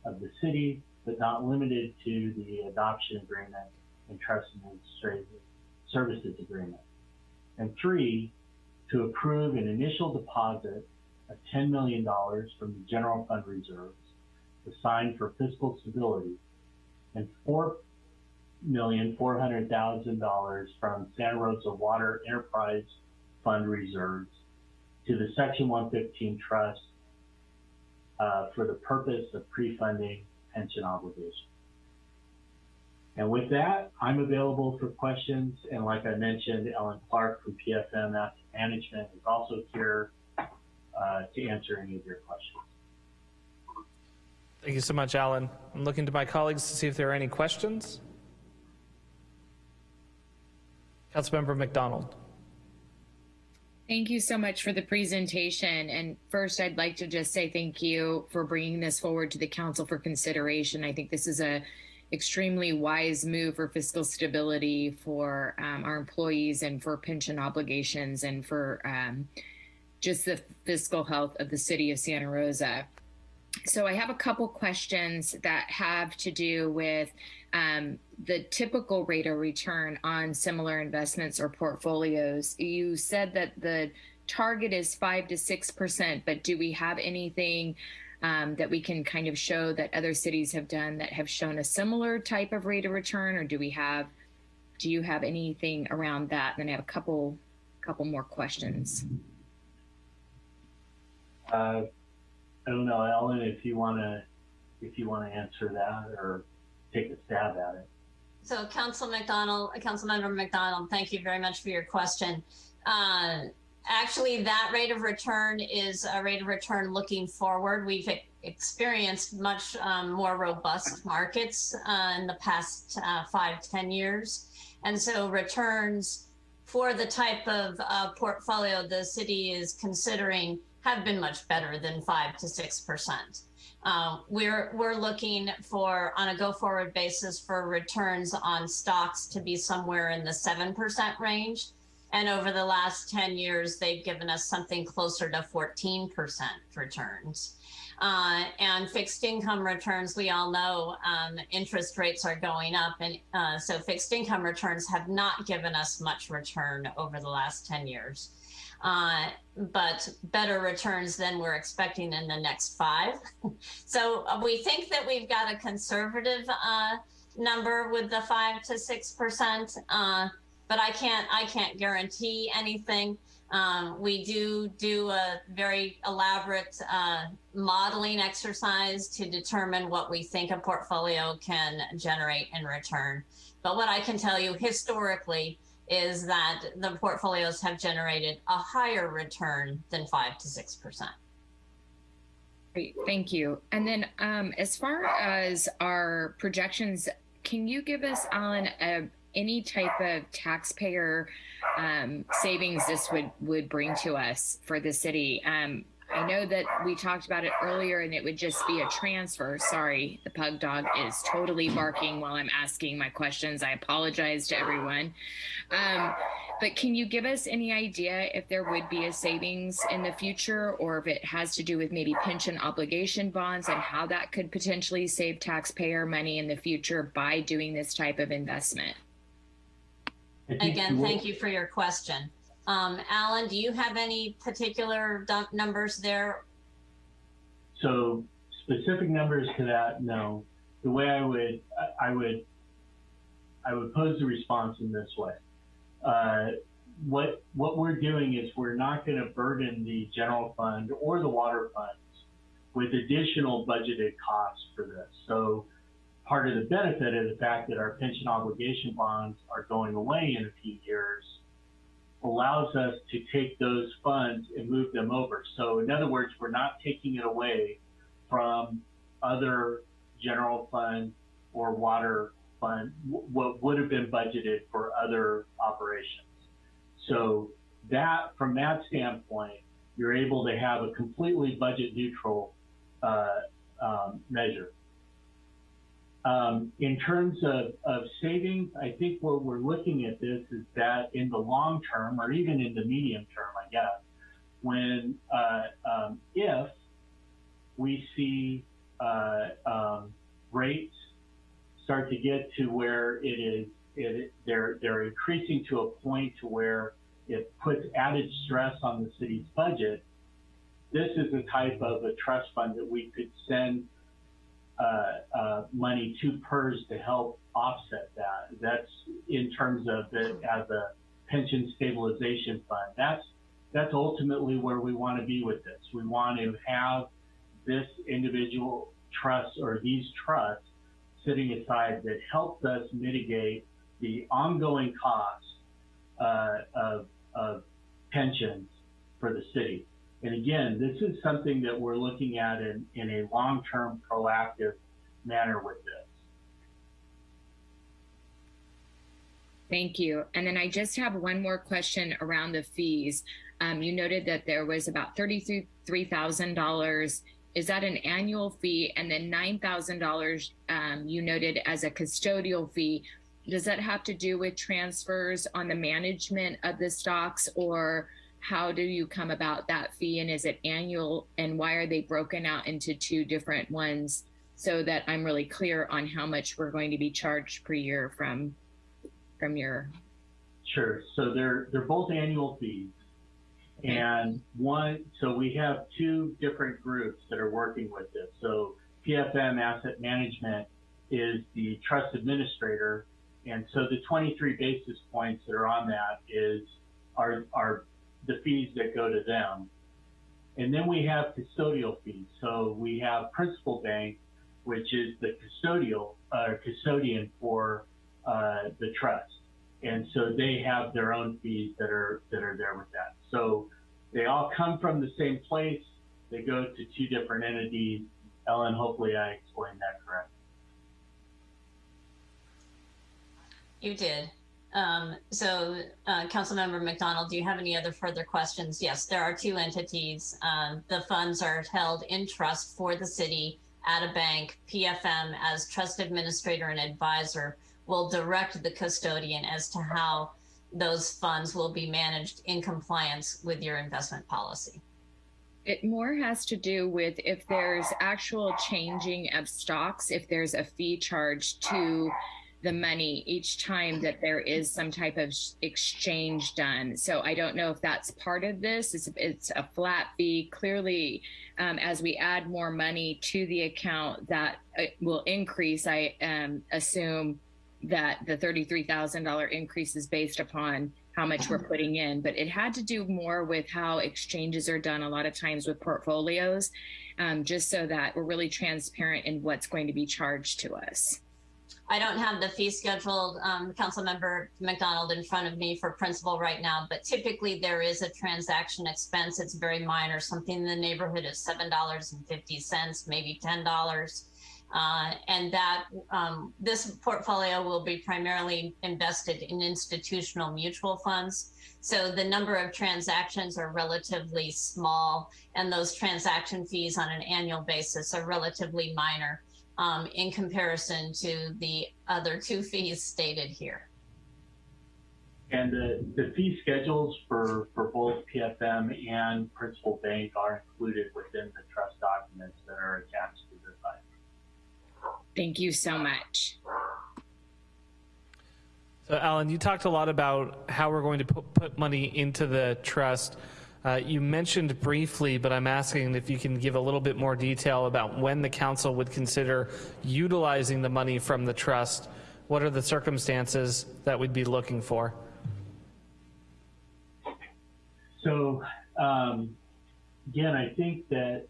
of the city, but not limited to the adoption agreement and trust administrative services agreement. And three, to approve an initial deposit of $10 million from the general fund reserves assigned for fiscal stability and four million four hundred thousand dollars from Santa Rosa Water Enterprise Fund reserves to the Section 115 Trust uh, for the purpose of pre-funding pension obligations. And with that, I'm available for questions. And like I mentioned, Ellen Clark from PFM Asset Management is also here uh, to answer any of your questions. Thank you so much, Alan. I'm looking to my colleagues to see if there are any questions. Councilmember MacDonald. Thank you so much for the presentation. And first, I'd like to just say thank you for bringing this forward to the council for consideration. I think this is a extremely wise move for fiscal stability for um, our employees and for pension obligations and for um, just the fiscal health of the city of Santa Rosa. So I have a couple questions that have to do with um, the typical rate of return on similar investments or portfolios. You said that the target is five to six percent, but do we have anything um, that we can kind of show that other cities have done that have shown a similar type of rate of return, or do we have? Do you have anything around that? And then I have a couple, couple more questions. Uh, I don't know, Ellen, if you want to, if you want to answer that or take a stab at it. So Council MacDonald, uh, Councilmember MacDonald, thank you very much for your question. Uh, actually, that rate of return is a rate of return looking forward. We've experienced much um, more robust markets uh, in the past uh, five, ten years. And so returns for the type of uh, portfolio the city is considering have been much better than 5 to 6%. Uh, we're we're looking for on a go forward basis for returns on stocks to be somewhere in the seven percent range, and over the last ten years they've given us something closer to fourteen percent returns. Uh, and fixed income returns, we all know um, interest rates are going up. And uh, so fixed income returns have not given us much return over the last 10 years. Uh, but better returns than we're expecting in the next five. so uh, we think that we've got a conservative uh, number with the five to six percent, uh, but I can't I can't guarantee anything. Um, we do do a very elaborate uh, modeling exercise to determine what we think a portfolio can generate in return. But what I can tell you historically is that the portfolios have generated a higher return than five to six percent. Great, thank you. And then um, as far as our projections, can you give us, Alan, a, any type of taxpayer um, savings this would, would bring to us for the city? Um, I know that we talked about it earlier and it would just be a transfer. Sorry, the pug dog is totally barking while I'm asking my questions. I apologize to everyone. Um, but can you give us any idea if there would be a savings in the future or if it has to do with maybe pension obligation bonds and how that could potentially save taxpayer money in the future by doing this type of investment? Again, thank you for your question. Um, Alan, do you have any particular numbers there? So specific numbers to that, no. The way I would, I would, I would pose the response in this way. Uh, what what we're doing is we're not going to burden the general fund or the water funds with additional budgeted costs for this. So part of the benefit of the fact that our pension obligation bonds are going away in a few years allows us to take those funds and move them over. So in other words, we're not taking it away from other general fund or water fund, what would have been budgeted for other operations. So that, from that standpoint, you're able to have a completely budget neutral uh, um, measure. Um, in terms of, of savings, I think what we're looking at this is that in the long term, or even in the medium term, I guess, when uh, um, if we see uh, um, rates start to get to where it is, it, they're they're increasing to a point to where it puts added stress on the city's budget. This is a type of a trust fund that we could send money to PERS to help offset that. That's in terms of it as a pension stabilization fund. That's that's ultimately where we want to be with this. We want to have this individual trust or these trusts sitting aside that helps us mitigate the ongoing costs uh, of, of pensions for the city. And again, this is something that we're looking at in, in a long-term proactive manner with this. Thank you. And then I just have one more question around the fees. Um, you noted that there was about $33,000. Is that an annual fee? And then $9,000 um, you noted as a custodial fee. Does that have to do with transfers on the management of the stocks or how do you come about that fee and is it annual and why are they broken out into two different ones so that I'm really clear on how much we're going to be charged per year from from your Sure. So they're they're both annual fees. And one, so we have two different groups that are working with this. So PFM Asset Management is the trust administrator. And so the 23 basis points that are on that is are, are the fees that go to them. And then we have custodial fees. So we have Principal Bank, which is the custodial uh, custodian for uh, the trust. And so they have their own fees that are that are there with that. So they all come from the same place. They go to two different entities. Ellen, hopefully I explained that correct. You did. Um, so, uh, Councilmember MacDonald, do you have any other further questions? Yes, there are two entities. Um, the funds are held in trust for the city at a bank. PFM, as trust administrator and advisor, will direct the custodian as to how those funds will be managed in compliance with your investment policy. It more has to do with if there's actual changing of stocks, if there's a fee charged to the money each time that there is some type of exchange done. So I don't know if that's part of this. It's, it's a flat fee. Clearly, um, as we add more money to the account, that uh, will increase. I um, assume that the $33,000 increase is based upon how much we're putting in, but it had to do more with how exchanges are done a lot of times with portfolios, um, just so that we're really transparent in what's going to be charged to us. I don't have the fee scheduled, um, Councilmember MacDonald, in front of me for principal right now, but typically there is a transaction expense. It's very minor, something in the neighborhood of $7.50, maybe $10. Uh, and that um, this portfolio will be primarily invested in institutional mutual funds. So the number of transactions are relatively small, and those transaction fees on an annual basis are relatively minor um, in comparison to the other two fees stated here. And the, the fee schedules for, for both PFM and Principal Bank are included within the trust documents that are attached to this item. Thank you so much. So, Alan, you talked a lot about how we're going to put, put money into the trust. Uh, you mentioned briefly, but I'm asking if you can give a little bit more detail about when the council would consider utilizing the money from the trust. What are the circumstances that we'd be looking for? So, um, again, I think that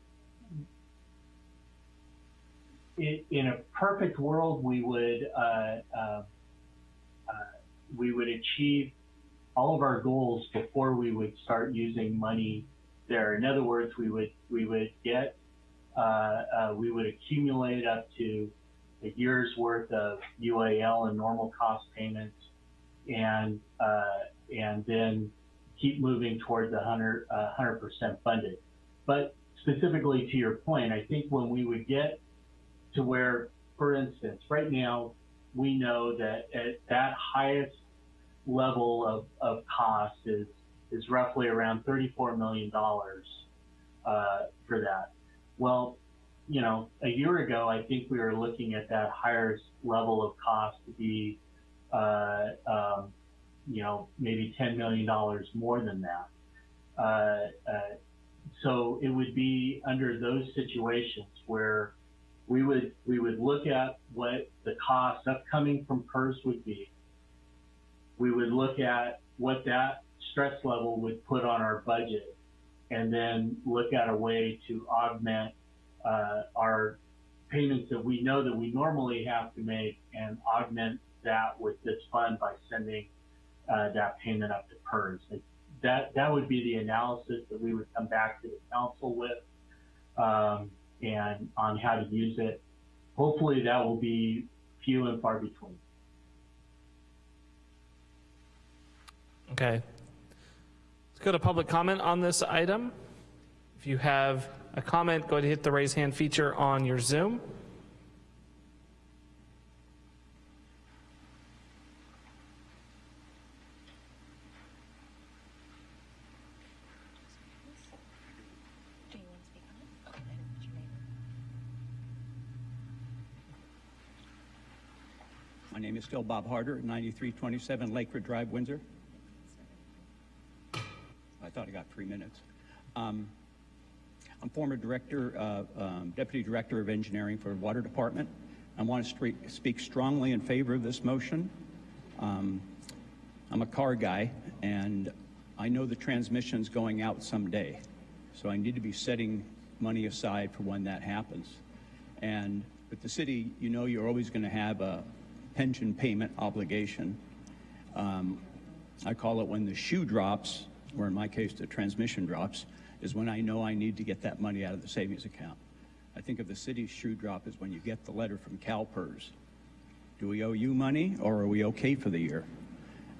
it, in a perfect world, we would uh, uh, uh, we would achieve all of our goals before we would start using money there. In other words, we would we would get uh, uh, we would accumulate up to a year's worth of UAL and normal cost payments, and uh, and then keep moving towards the 100 percent funded. But specifically to your point, I think when we would get to where, for instance, right now we know that at that highest level of, of cost is is roughly around $34 million uh, for that. Well, you know, a year ago, I think we were looking at that higher level of cost to be, uh, um, you know, maybe $10 million more than that. Uh, uh, so it would be under those situations where we would we would look at what the cost upcoming from PERS would be. We would look at what that stress level would put on our budget, and then look at a way to augment uh, our payments that we know that we normally have to make, and augment that with this fund by sending uh, that payment up to PERS. That that would be the analysis that we would come back to the council with um, and on how to use it. Hopefully that will be few and far between. Okay. Let's go to public comment on this item. If you have a comment, go ahead and hit the raise hand feature on your Zoom. My name is still Bob Harder, 9327 Lakewood Drive, Windsor. I thought I got three minutes. Um, I'm former director, uh, um, deputy director of engineering for the water department. I want to speak strongly in favor of this motion. Um, I'm a car guy, and I know the transmission's going out someday, so I need to be setting money aside for when that happens. And with the city, you know you're always going to have a pension payment obligation. Um, I call it when the shoe drops, or in my case, the transmission drops, is when I know I need to get that money out of the savings account. I think of the city's shoe drop as when you get the letter from CalPERS. Do we owe you money, or are we okay for the year?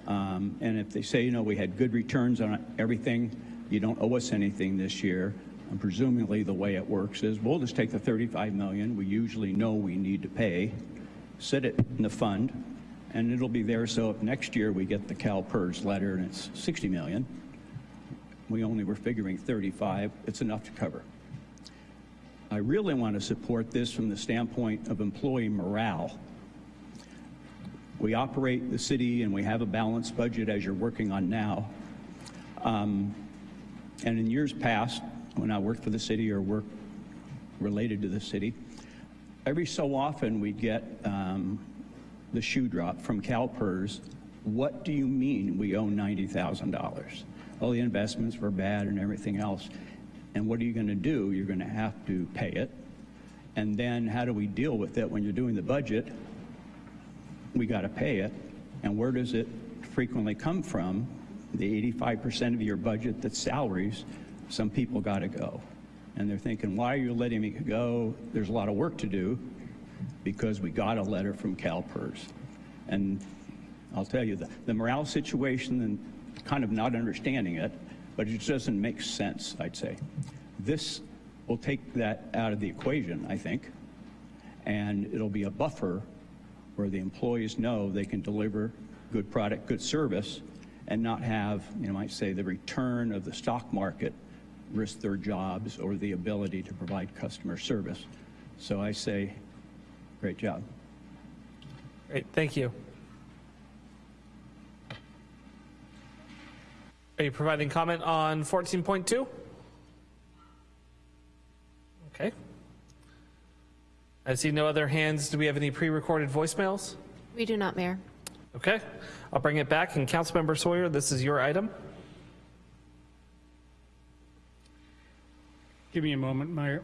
Um, and if they say, you know, we had good returns on everything, you don't owe us anything this year, and presumably the way it works is we'll just take the 35 million we usually know we need to pay, sit it in the fund, and it'll be there so if next year we get the CalPERS letter and it's 60 million, we only were figuring 35, it's enough to cover. I really want to support this from the standpoint of employee morale. We operate the city and we have a balanced budget as you're working on now. Um, and in years past, when I worked for the city or worked related to the city, every so often we'd get um, the shoe drop from CalPERS. What do you mean we owe $90,000? All the investments were bad and everything else. And what are you going to do? You're going to have to pay it. And then how do we deal with it when you're doing the budget? We got to pay it. And where does it frequently come from? The 85% of your budget that's salaries, some people got to go. And they're thinking, why are you letting me go? There's a lot of work to do because we got a letter from CalPERS. And I'll tell you, the, the morale situation and kind of not understanding it, but it just doesn't make sense, I'd say. This will take that out of the equation, I think, and it'll be a buffer where the employees know they can deliver good product, good service, and not have, you know, might say, the return of the stock market risk their jobs or the ability to provide customer service. So I say, great job. Great, thank you. Are you providing comment on 14.2? Okay. I see no other hands. Do we have any pre-recorded voicemails? We do not, Mayor. Okay, I'll bring it back. And Councilmember Sawyer, this is your item. Give me a moment, Mayor.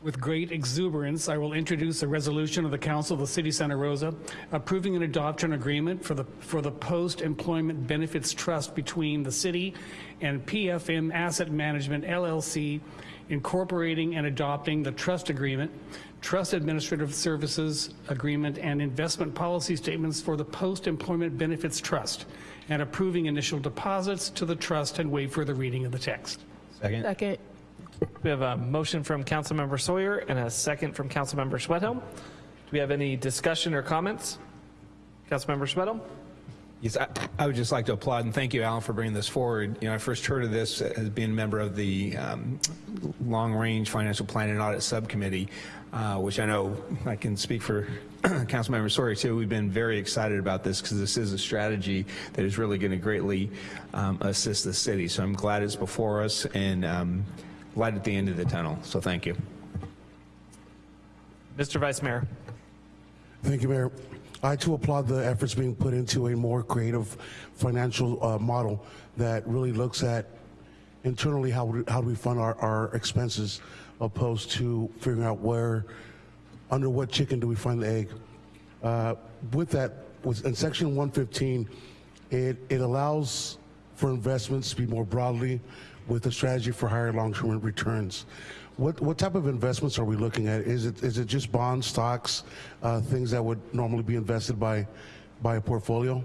With great exuberance, I will introduce a resolution of the Council of the City of Santa Rosa approving an adoption agreement for the, for the Post-Employment Benefits Trust between the city and PFM Asset Management LLC, incorporating and adopting the trust agreement, trust administrative services agreement, and investment policy statements for the Post-Employment Benefits Trust, and approving initial deposits to the trust and waive further reading of the text. Second. Second. We have a motion from Councilmember Sawyer and a second from Councilmember Schwedhelm. Do we have any discussion or comments? Councilmember Schwedhelm? Yes, I, I would just like to applaud and thank you, Alan, for bringing this forward. You know, I first heard of this as being a member of the um, Long Range Financial Planning and Audit Subcommittee, uh, which I know I can speak for Councilmember Sawyer too. We've been very excited about this because this is a strategy that is really going to greatly um, assist the city. So I'm glad it's before us and um, light at the end of the tunnel. So thank you. Mr. Vice Mayor. Thank you, Mayor. I too applaud the efforts being put into a more creative financial uh, model that really looks at internally how, we- how do we fund our, our expenses opposed to figuring out where, under what chicken do we find the egg. Uh, with that, with, in section 115, it, it allows for investments to be more broadly with a strategy for higher long-term returns. What, what type of investments are we looking at? Is it, is it just bonds, stocks, uh, things that would normally be invested by, by a portfolio?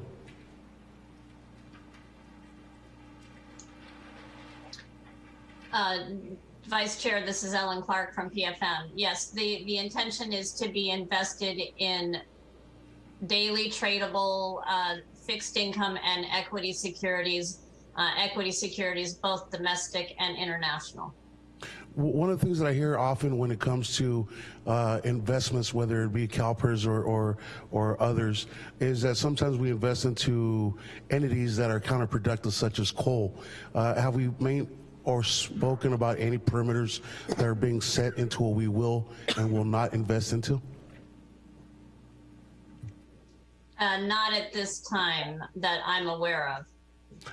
Uh, Vice Chair, this is Ellen Clark from PFM. Yes, the, the intention is to be invested in daily tradable uh, fixed income and equity securities, uh, equity securities, both domestic and international. One of the things that I hear often when it comes to uh, investments, whether it be CalPERS or, or, or others, is that sometimes we invest into entities that are counterproductive, such as coal. Uh, have we made or spoken about any perimeters that are being set into what we will and will not invest into? Uh, not at this time that I'm aware of.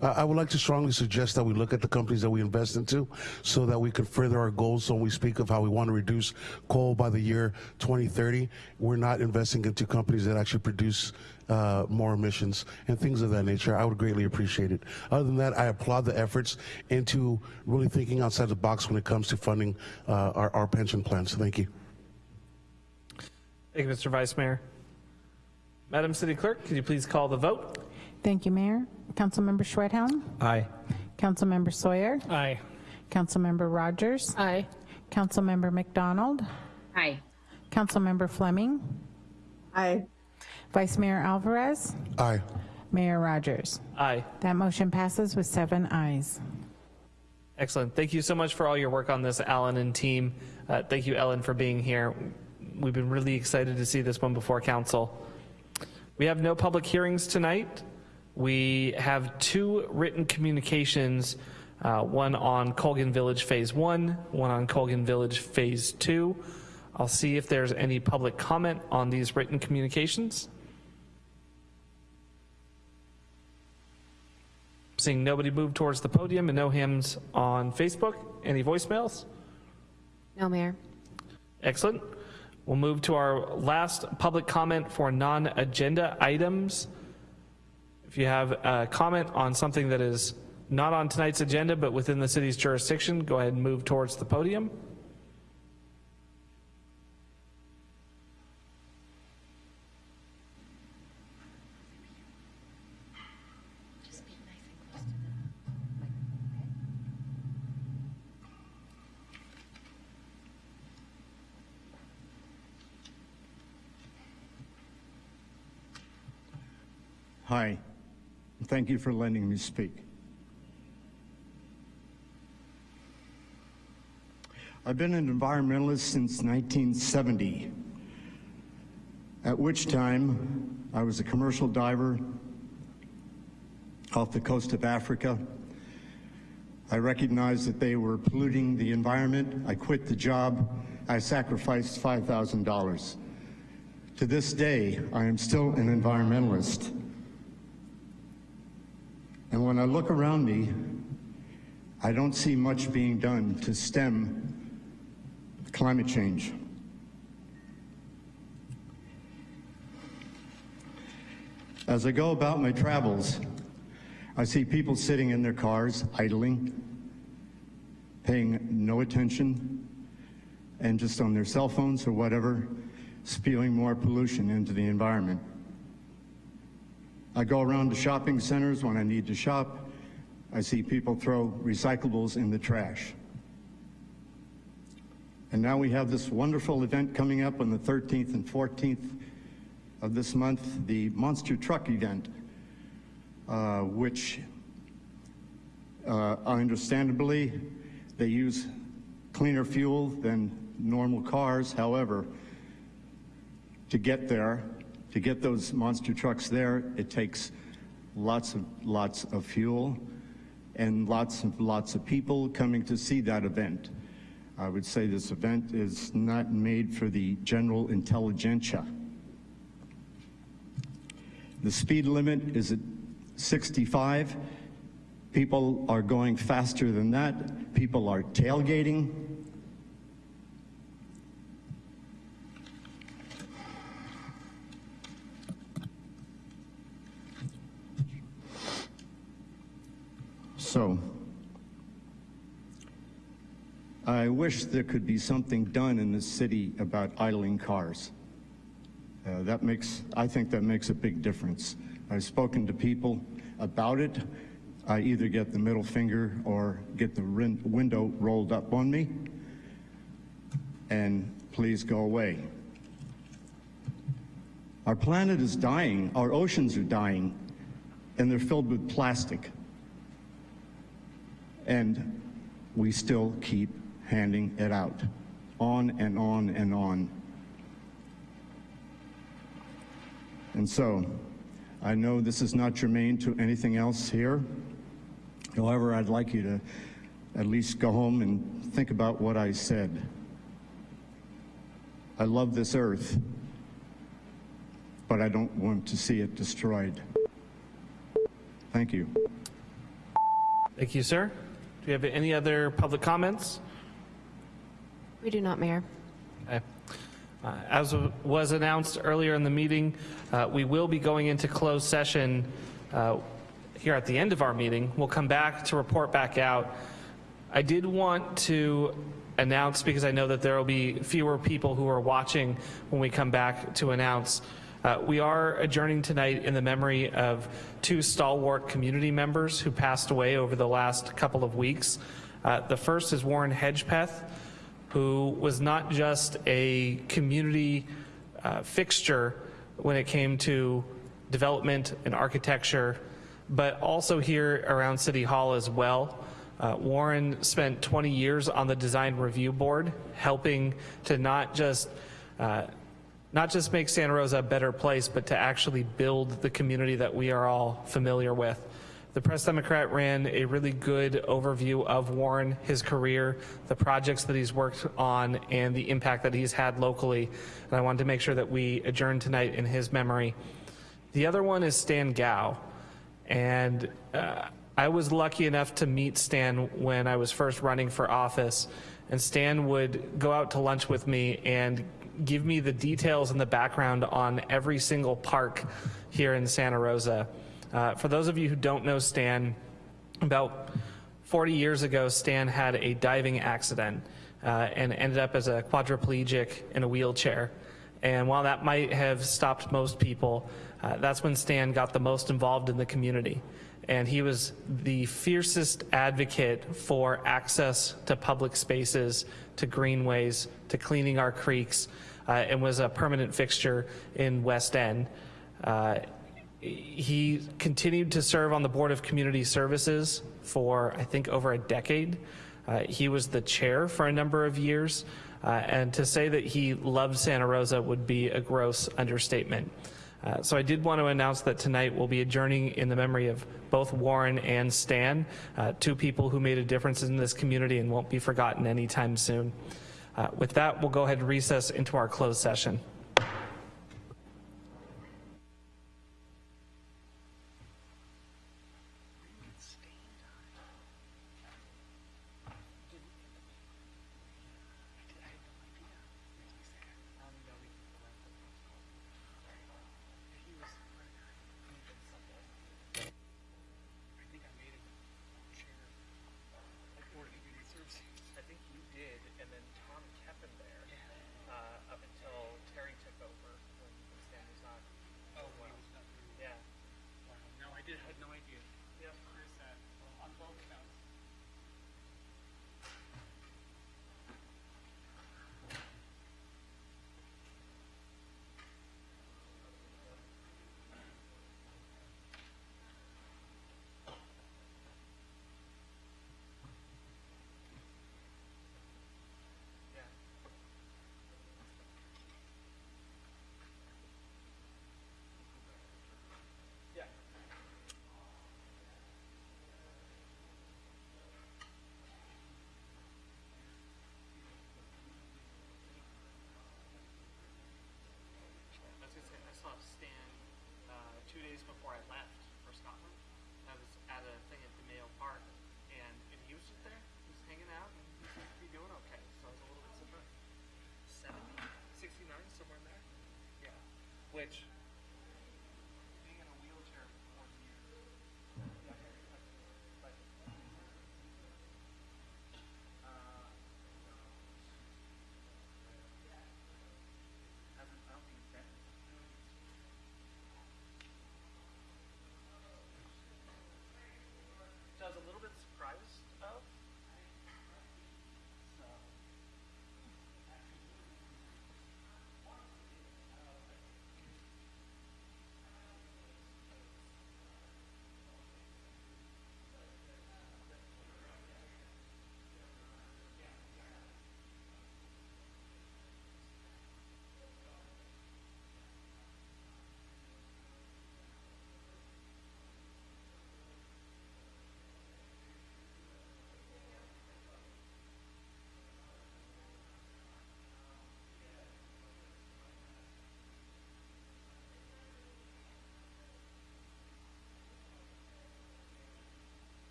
Uh, I would like to strongly suggest that we look at the companies that we invest into so that we can further our goals. So when we speak of how we want to reduce coal by the year 2030, we're not investing into companies that actually produce uh, more emissions and things of that nature. I would greatly appreciate it. Other than that, I applaud the efforts into really thinking outside the box when it comes to funding uh, our, our pension plans. Thank you. Thank you, Mr. Vice Mayor. Madam City Clerk, could you please call the vote? Thank you, Mayor. Councilmember Schwedhelm? Aye. Councilmember Sawyer? Aye. Councilmember Rogers? Aye. Councilmember MacDonald? Aye. Councilmember Fleming? Aye. Vice Mayor Alvarez? Aye. Mayor Rogers? Aye. That motion passes with seven ayes. Excellent. Thank you so much for all your work on this, Alan and team. Uh, thank you, Ellen, for being here. We've been really excited to see this one before council. We have no public hearings tonight. We have two written communications, uh, one on Colgan Village Phase 1, one on Colgan Village Phase 2. I'll see if there's any public comment on these written communications. Seeing nobody move towards the podium and no hands on Facebook. Any voicemails? No, Mayor. Excellent. We'll move to our last public comment for non-agenda items. If you have a comment on something that is not on tonight's agenda but within the city's jurisdiction, go ahead and move towards the podium. Hi. Thank you for letting me speak. I've been an environmentalist since 1970, at which time I was a commercial diver off the coast of Africa. I recognized that they were polluting the environment. I quit the job. I sacrificed $5,000. To this day, I am still an environmentalist. And when I look around me, I don't see much being done to stem climate change. As I go about my travels, I see people sitting in their cars, idling, paying no attention, and just on their cell phones or whatever, spewing more pollution into the environment. I go around to shopping centers when I need to shop. I see people throw recyclables in the trash. And now we have this wonderful event coming up on the 13th and 14th of this month, the Monster Truck event, uh, which uh, understandably they use cleaner fuel than normal cars. However, to get there, to get those monster trucks there, it takes lots of lots of fuel and lots of lots of people coming to see that event. I would say this event is not made for the general intelligentsia. The speed limit is at 65. People are going faster than that. People are tailgating. So, I wish there could be something done in the city about idling cars. Uh, that makes, I think that makes a big difference. I've spoken to people about it. I either get the middle finger or get the window rolled up on me. And please go away. Our planet is dying, our oceans are dying, and they're filled with plastic. And we still keep handing it out, on and on and on. And so, I know this is not germane to anything else here. However, I'd like you to at least go home and think about what I said. I love this earth, but I don't want to see it destroyed. Thank you. Thank you, sir. Do you have any other public comments? We do not, Mayor. Okay. Uh, As was announced earlier in the meeting, uh, we will be going into closed session uh, here at the end of our meeting. We'll come back to report back out. I did want to announce, because I know that there will be fewer people who are watching when we come back to announce, uh, we are adjourning tonight in the memory of two stalwart community members who passed away over the last couple of weeks. Uh, the first is Warren Hedgpeth, who was not just a community uh, fixture when it came to development and architecture, but also here around City Hall as well. Uh, Warren spent 20 years on the design review board, helping to not just uh, not just make Santa Rosa a better place, but to actually build the community that we are all familiar with. The Press Democrat ran a really good overview of Warren, his career, the projects that he's worked on, and the impact that he's had locally. And I wanted to make sure that we adjourn tonight in his memory. The other one is Stan Gao. And uh, I was lucky enough to meet Stan when I was first running for office. And Stan would go out to lunch with me and give me the details and the background on every single park here in Santa Rosa. Uh, for those of you who don't know Stan, about 40 years ago, Stan had a diving accident uh, and ended up as a quadriplegic in a wheelchair. And while that might have stopped most people, uh, that's when Stan got the most involved in the community. And he was the fiercest advocate for access to public spaces, to greenways, to cleaning our creeks, uh, and was a permanent fixture in West End. Uh, he continued to serve on the Board of Community Services for, I think, over a decade. Uh, he was the chair for a number of years, uh, and to say that he loved Santa Rosa would be a gross understatement. Uh, so I did want to announce that tonight we'll be adjourning in the memory of both Warren and Stan, uh, two people who made a difference in this community and won't be forgotten anytime soon. Uh, with that, we'll go ahead and recess into our closed session.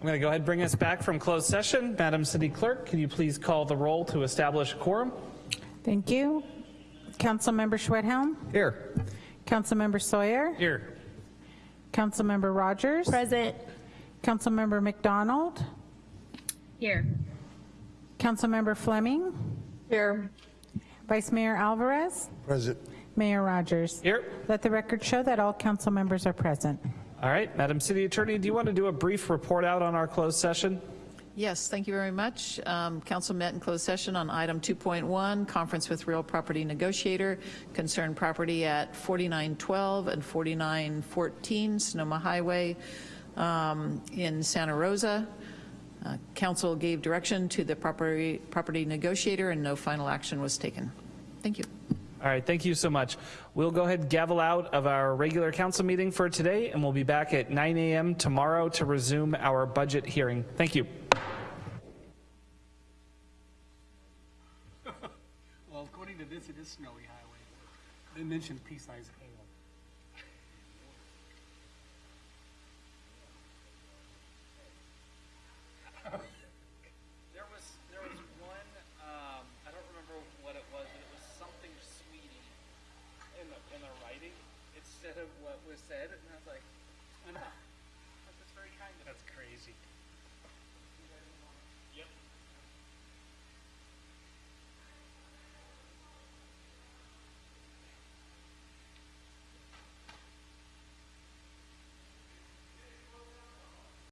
I'm going to go ahead and bring us back from closed session. Madam City Clerk, can you please call the roll to establish a quorum? Thank you. Councilmember Schwedhelm? Here. Councilmember Sawyer? Here. Councilmember Rogers? Present. Councilmember MacDonald? Here. Councilmember Fleming? Here. Vice Mayor Alvarez? Present. Mayor Rogers? Here. Let the record show that all council members are present. All right, Madam City Attorney, do you want to do a brief report out on our closed session? Yes, thank you very much. Um, Council met in closed session on item 2.1, conference with real property negotiator, concerned property at 4912 and 4914 Sonoma Highway um, in Santa Rosa. Uh, Council gave direction to the property, property negotiator and no final action was taken. Thank you. All right, thank you so much. We'll go ahead and gavel out of our regular council meeting for today, and we'll be back at 9 a.m. tomorrow to resume our budget hearing. Thank you. Well, according to this, it is snowy highway. They mentioned pea-sized hail.